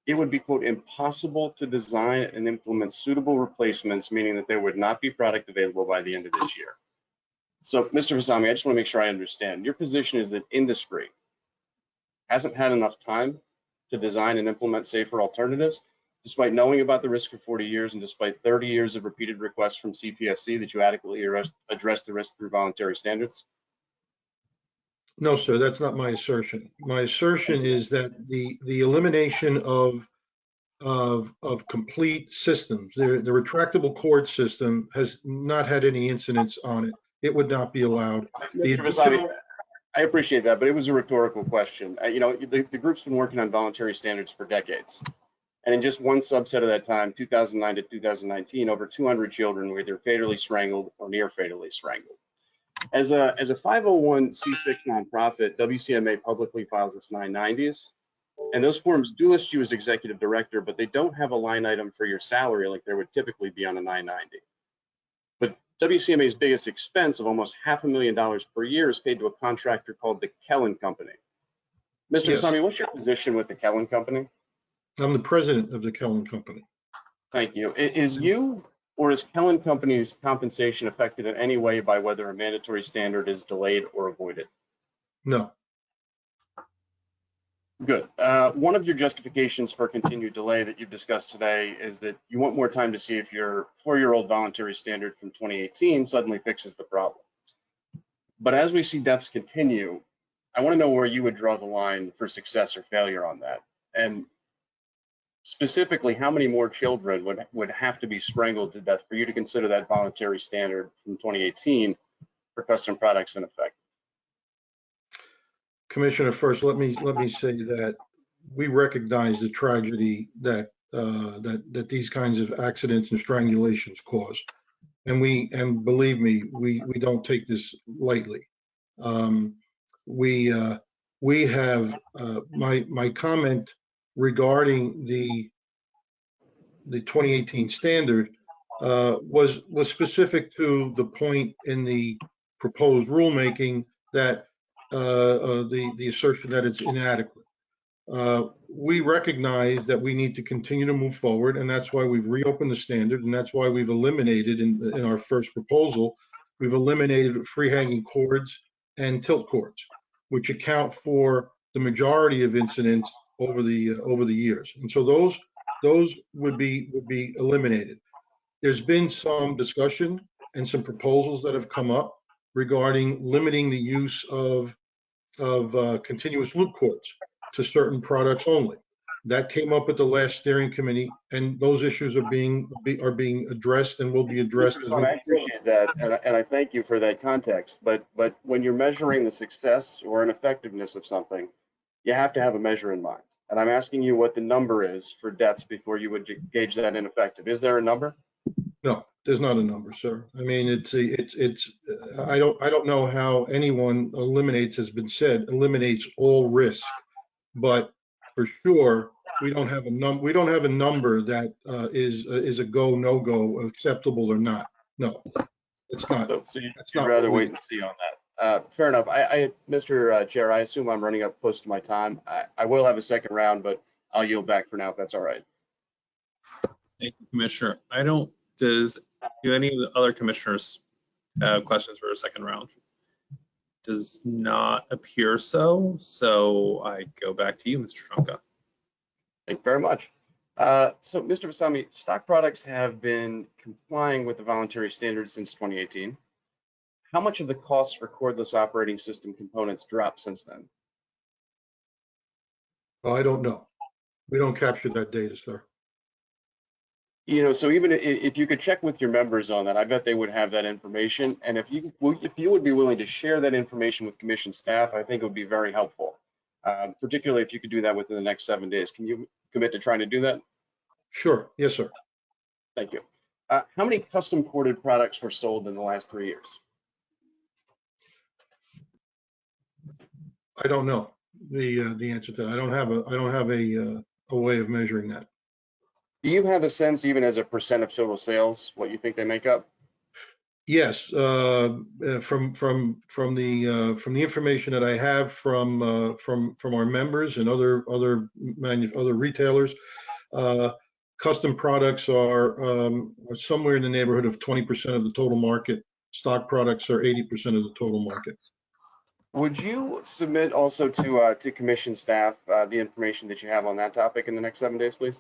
Speaker 4: it would be, quote, impossible to design and implement suitable replacements, meaning that there would not be product available by the end of this year. So, Mr. Vasami, I just want to make sure I understand. Your position is that industry hasn't had enough time to design and implement safer alternatives, despite knowing about the risk for 40 years and despite 30 years of repeated requests from CPSC that you adequately address the risk through voluntary standards?
Speaker 8: No, sir, that's not my assertion. My assertion is that the, the elimination of, of, of complete systems, the, the retractable cord system has not had any incidents on it. It would not be allowed. The
Speaker 4: Mr. I appreciate that, but it was a rhetorical question. You know, the, the group's been working on voluntary standards for decades. And in just one subset of that time, 2009 to 2019, over 200 children were either fatally strangled or near fatally strangled. As a, as a 501c6 nonprofit, WCMA publicly files its 990s. And those forms do list you as executive director, but they don't have a line item for your salary like there would typically be on a 990. But WCMA's biggest expense of almost half a million dollars per year is paid to a contractor called the Kellen Company. Mr.
Speaker 8: Yes.
Speaker 4: Vasami, what's your position with the Kellen Company?
Speaker 8: I'm the president of the Kellen Company.
Speaker 4: Thank you. Is you or is Kellen Company's compensation affected in any way by whether a mandatory standard is delayed or avoided?
Speaker 8: No,
Speaker 4: Good. Uh, One of your justifications for continued delay that you've discussed today is that you want more time to see if your four-year-old voluntary standard from 2018 suddenly fixes the problem. But as we see deaths continue, I want to know where you would draw the line for success or failure on that. And specifically, how many more children would, would have to be strangled to death for you to consider that voluntary standard from 2018 for custom products in effect?
Speaker 8: Commissioner, first, let me, let me say that we recognize the tragedy that, uh, that, that these kinds of accidents and strangulations cause. And we, and believe me, we, we don't take this lightly. Um, we, uh, we have, uh, my, my comment regarding the, the 2018 standard, uh, was, was specific to the point in the proposed rulemaking that uh, uh, the, the assertion that it's inadequate. Uh, We recognize that we need to continue to move forward, and that's why we've reopened the standard, and that's why we've eliminated in, in our first proposal, we've eliminated free hanging cords and tilt cords, which account for the majority of incidents over the, uh, over the years. And so those, those would be, would be eliminated. There's been some discussion and some proposals that have come up regarding limiting the use of of uh, continuous loop cords to certain products only. That came up at the last steering committee, and those issues are being, be- are being addressed and will be addressed. as.
Speaker 4: Vaughn, I appreciate that, and I, and I thank you for that context, but, but when you're measuring the success or an effectiveness of something, you have to have a measure in mind. And I'm asking you what the number is for deaths before you would gauge that ineffective. Is there a number?
Speaker 8: No, there's not a number, sir. I mean, it's, a- it's, it's, uh, I don't, I don't know how anyone eliminates, has been said, eliminates all risk. But for sure, we don't have a num, we don't have a number that uh, is, uh, is a go, no-go, acceptable or not. No, it's not.
Speaker 4: So so you-
Speaker 8: not
Speaker 4: rather wait and see on that. Uh, Fair enough. I, I, Mr. uh, Chair, I assume I'm running up close to my time. I, I will have a second round, but I'll yield back for now if that's all right.
Speaker 1: Thank you, Commissioner. I don't, does, do any of the other commissioners have questions for a second round? Does not appear so, so I go back to you, Mr. Trumka.
Speaker 4: Thank you very much. Uh, So, Mr. Vasami, stock products have been complying with the voluntary standards since 2018. How much of the cost for cordless operating system components dropped since then?
Speaker 8: I don't know. We don't capture that data, sir.
Speaker 4: You know, so even if you could check with your members on that, I bet they would have that information. And if you, if you would be willing to share that information with commission staff, I think it would be very helpful. Um, Particularly if you could do that within the next seven days. Can you commit to trying to do that?
Speaker 8: Sure, yes, sir.
Speaker 4: Thank you. Uh, How many custom corded products were sold in the last three years?
Speaker 8: I don't know. the, uh, the answer to that. I don't have a, I don't have a, uh, a way of measuring that.
Speaker 4: Do you have a sense, even as a percent of total sales, what you think they make up?
Speaker 8: Yes, uh, uh, from, from, from the, uh, from the information that I have from, uh, from, from our members and other, other manu, other retailers, uh, custom products are, um, are somewhere in the neighborhood of 20% of the total market. Stock products are 80% of the total market.
Speaker 4: Would you submit also to, uh, to commission staff, uh, the information that you have on that topic in the next seven days, please?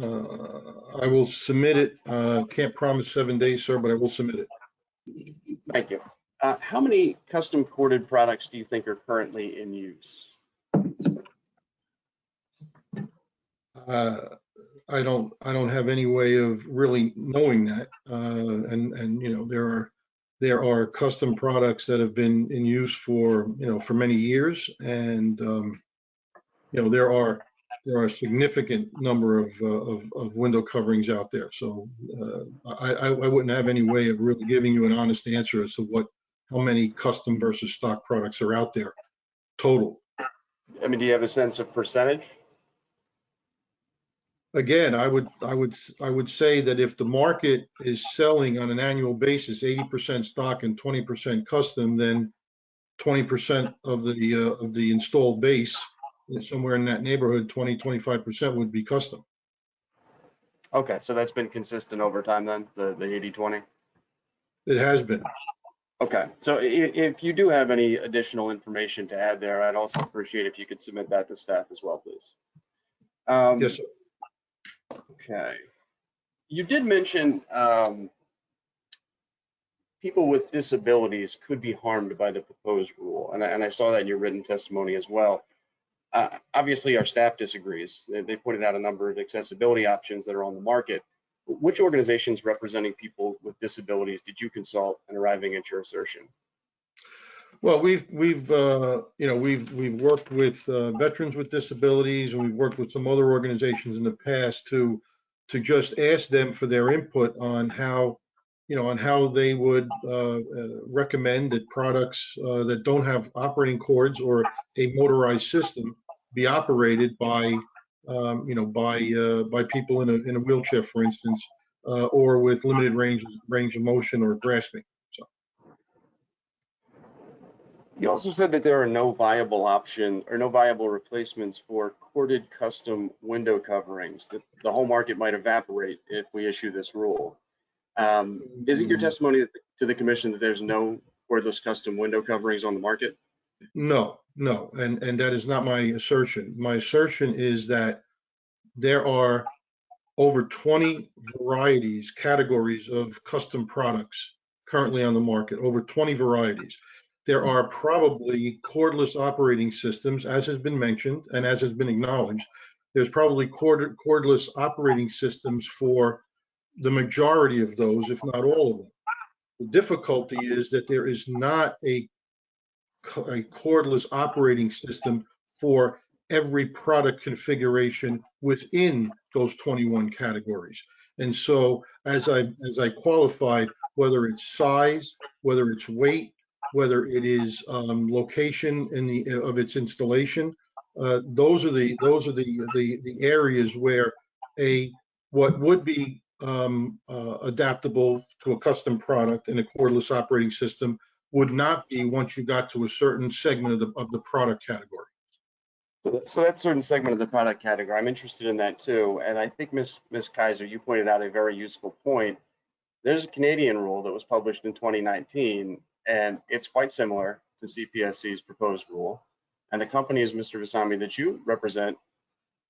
Speaker 8: Uh, I will submit it. Uh, can't promise seven days, sir, but I will submit it.
Speaker 4: Thank you. Uh, how many custom corded products do you think are currently in use?
Speaker 8: I don't, I don't have any way of really knowing that. Uh, and, and, you know, there are, there are custom products that have been in use for, you know, for many years. And, um, you know, there are, there are a significant number of, uh, of, of window coverings out there. So, uh, I, I, I wouldn't have any way of really giving you an honest answer as to what, how many custom versus stock products are out there total.
Speaker 4: I mean, do you have a sense of percentage?
Speaker 8: Again, I would, I would, I would say that if the market is selling on an annual basis, eighty percent stock and twenty percent custom, then twenty percent of the, uh, of the installed base, somewhere in that neighborhood, 20, 25 percent would be custom.
Speaker 4: Okay, so that's been consistent over time then, the, the 80, 20?
Speaker 8: It has been.
Speaker 4: Okay, so i- if you do have any additional information to add there, I'd also appreciate if you could submit that to staff as well, please. Um,
Speaker 8: Yes, sir.
Speaker 4: Okay. You did mention um, people with disabilities could be harmed by the proposed rule, and I, and I saw that in your written testimony as well. Uh, obviously, our staff disagrees. They, they pointed out a number of accessibility options that are on the market. Which organizations representing people with disabilities did you consult in arriving at your assertion?
Speaker 8: Well, we've, we've, uh, you know, we've, we've worked with uh, veterans with disabilities and we've worked with some other organizations in the past to, to just ask them for their input on how, you know, on how they would uh, uh, recommend that products uh, that don't have operating cords or a motorized system be operated by, um, you know, by, uh, by people in a, in a wheelchair, for instance, or with limited range, range of motion or grasping.
Speaker 4: You also said that there are no viable option or no viable replacements for corded custom window coverings, that the whole market might evaporate if we issue this rule. Um, is it your testimony to the commission that there's no cordless custom window coverings on the market?
Speaker 8: No, no, and, and that is not my assertion. My assertion is that there are over 20 varieties, categories of custom products currently on the market, over 20 varieties. There are probably cordless operating systems, as has been mentioned and as has been acknowledged. There's probably cord, cordless operating systems for the majority of those, if not all of them. The difficulty is that there is not a a cordless operating system for every product configuration within those 21 categories. And so as I, as I qualified, whether it's size, whether it's weight, whether it is um, location in the, of its installation, uh, those are the, those are the, the, the areas where a, what would be um, uh, adaptable to a custom product in a cordless operating system would not be once you got to a certain segment of the, of the product category.
Speaker 4: So that- certain segment of the product category, I'm interested in that too. And I think Ms. Ms. Kaiser, you pointed out a very useful point. There's a Canadian rule that was published in 2019, and it's quite similar to CPSC's proposed rule. And the companies, Mr. Vasami, that you represent,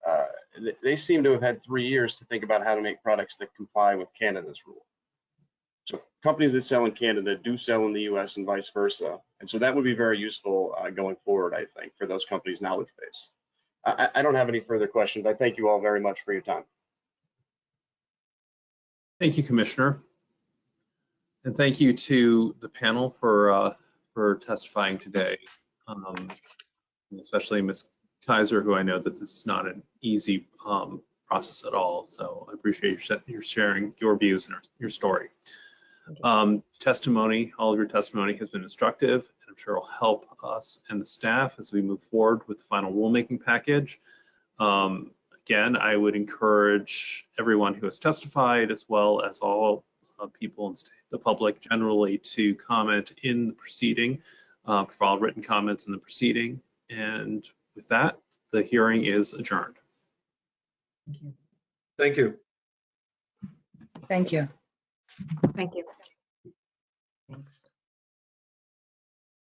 Speaker 4: uh, they seem to have had three years to think about how to make products that comply with Canada's rule. So companies that sell in Canada do sell in the US and vice versa. And so that would be very useful uh, going forward, I think, for those companies' knowledge base. I, I I don't have any further questions. I thank you all very much for your time.
Speaker 1: Thank you, Commissioner. And thank you to the panel for, uh, for testifying today. Um, Especially Ms. Kaiser, who I know that this is not an easy um, process at all. So I appreciate your your sharing your views and your story. Um, testimony, all of your testimony has been instructive and I'm sure will help us and the staff as we move forward with the final rulemaking package. Um, again, I would encourage everyone who has testified as well as all people and the public generally to comment in the proceeding, uh, provide written comments in the proceeding. And with that, the hearing is adjourned.
Speaker 8: Thank you.
Speaker 10: Thank you.
Speaker 2: Thank you.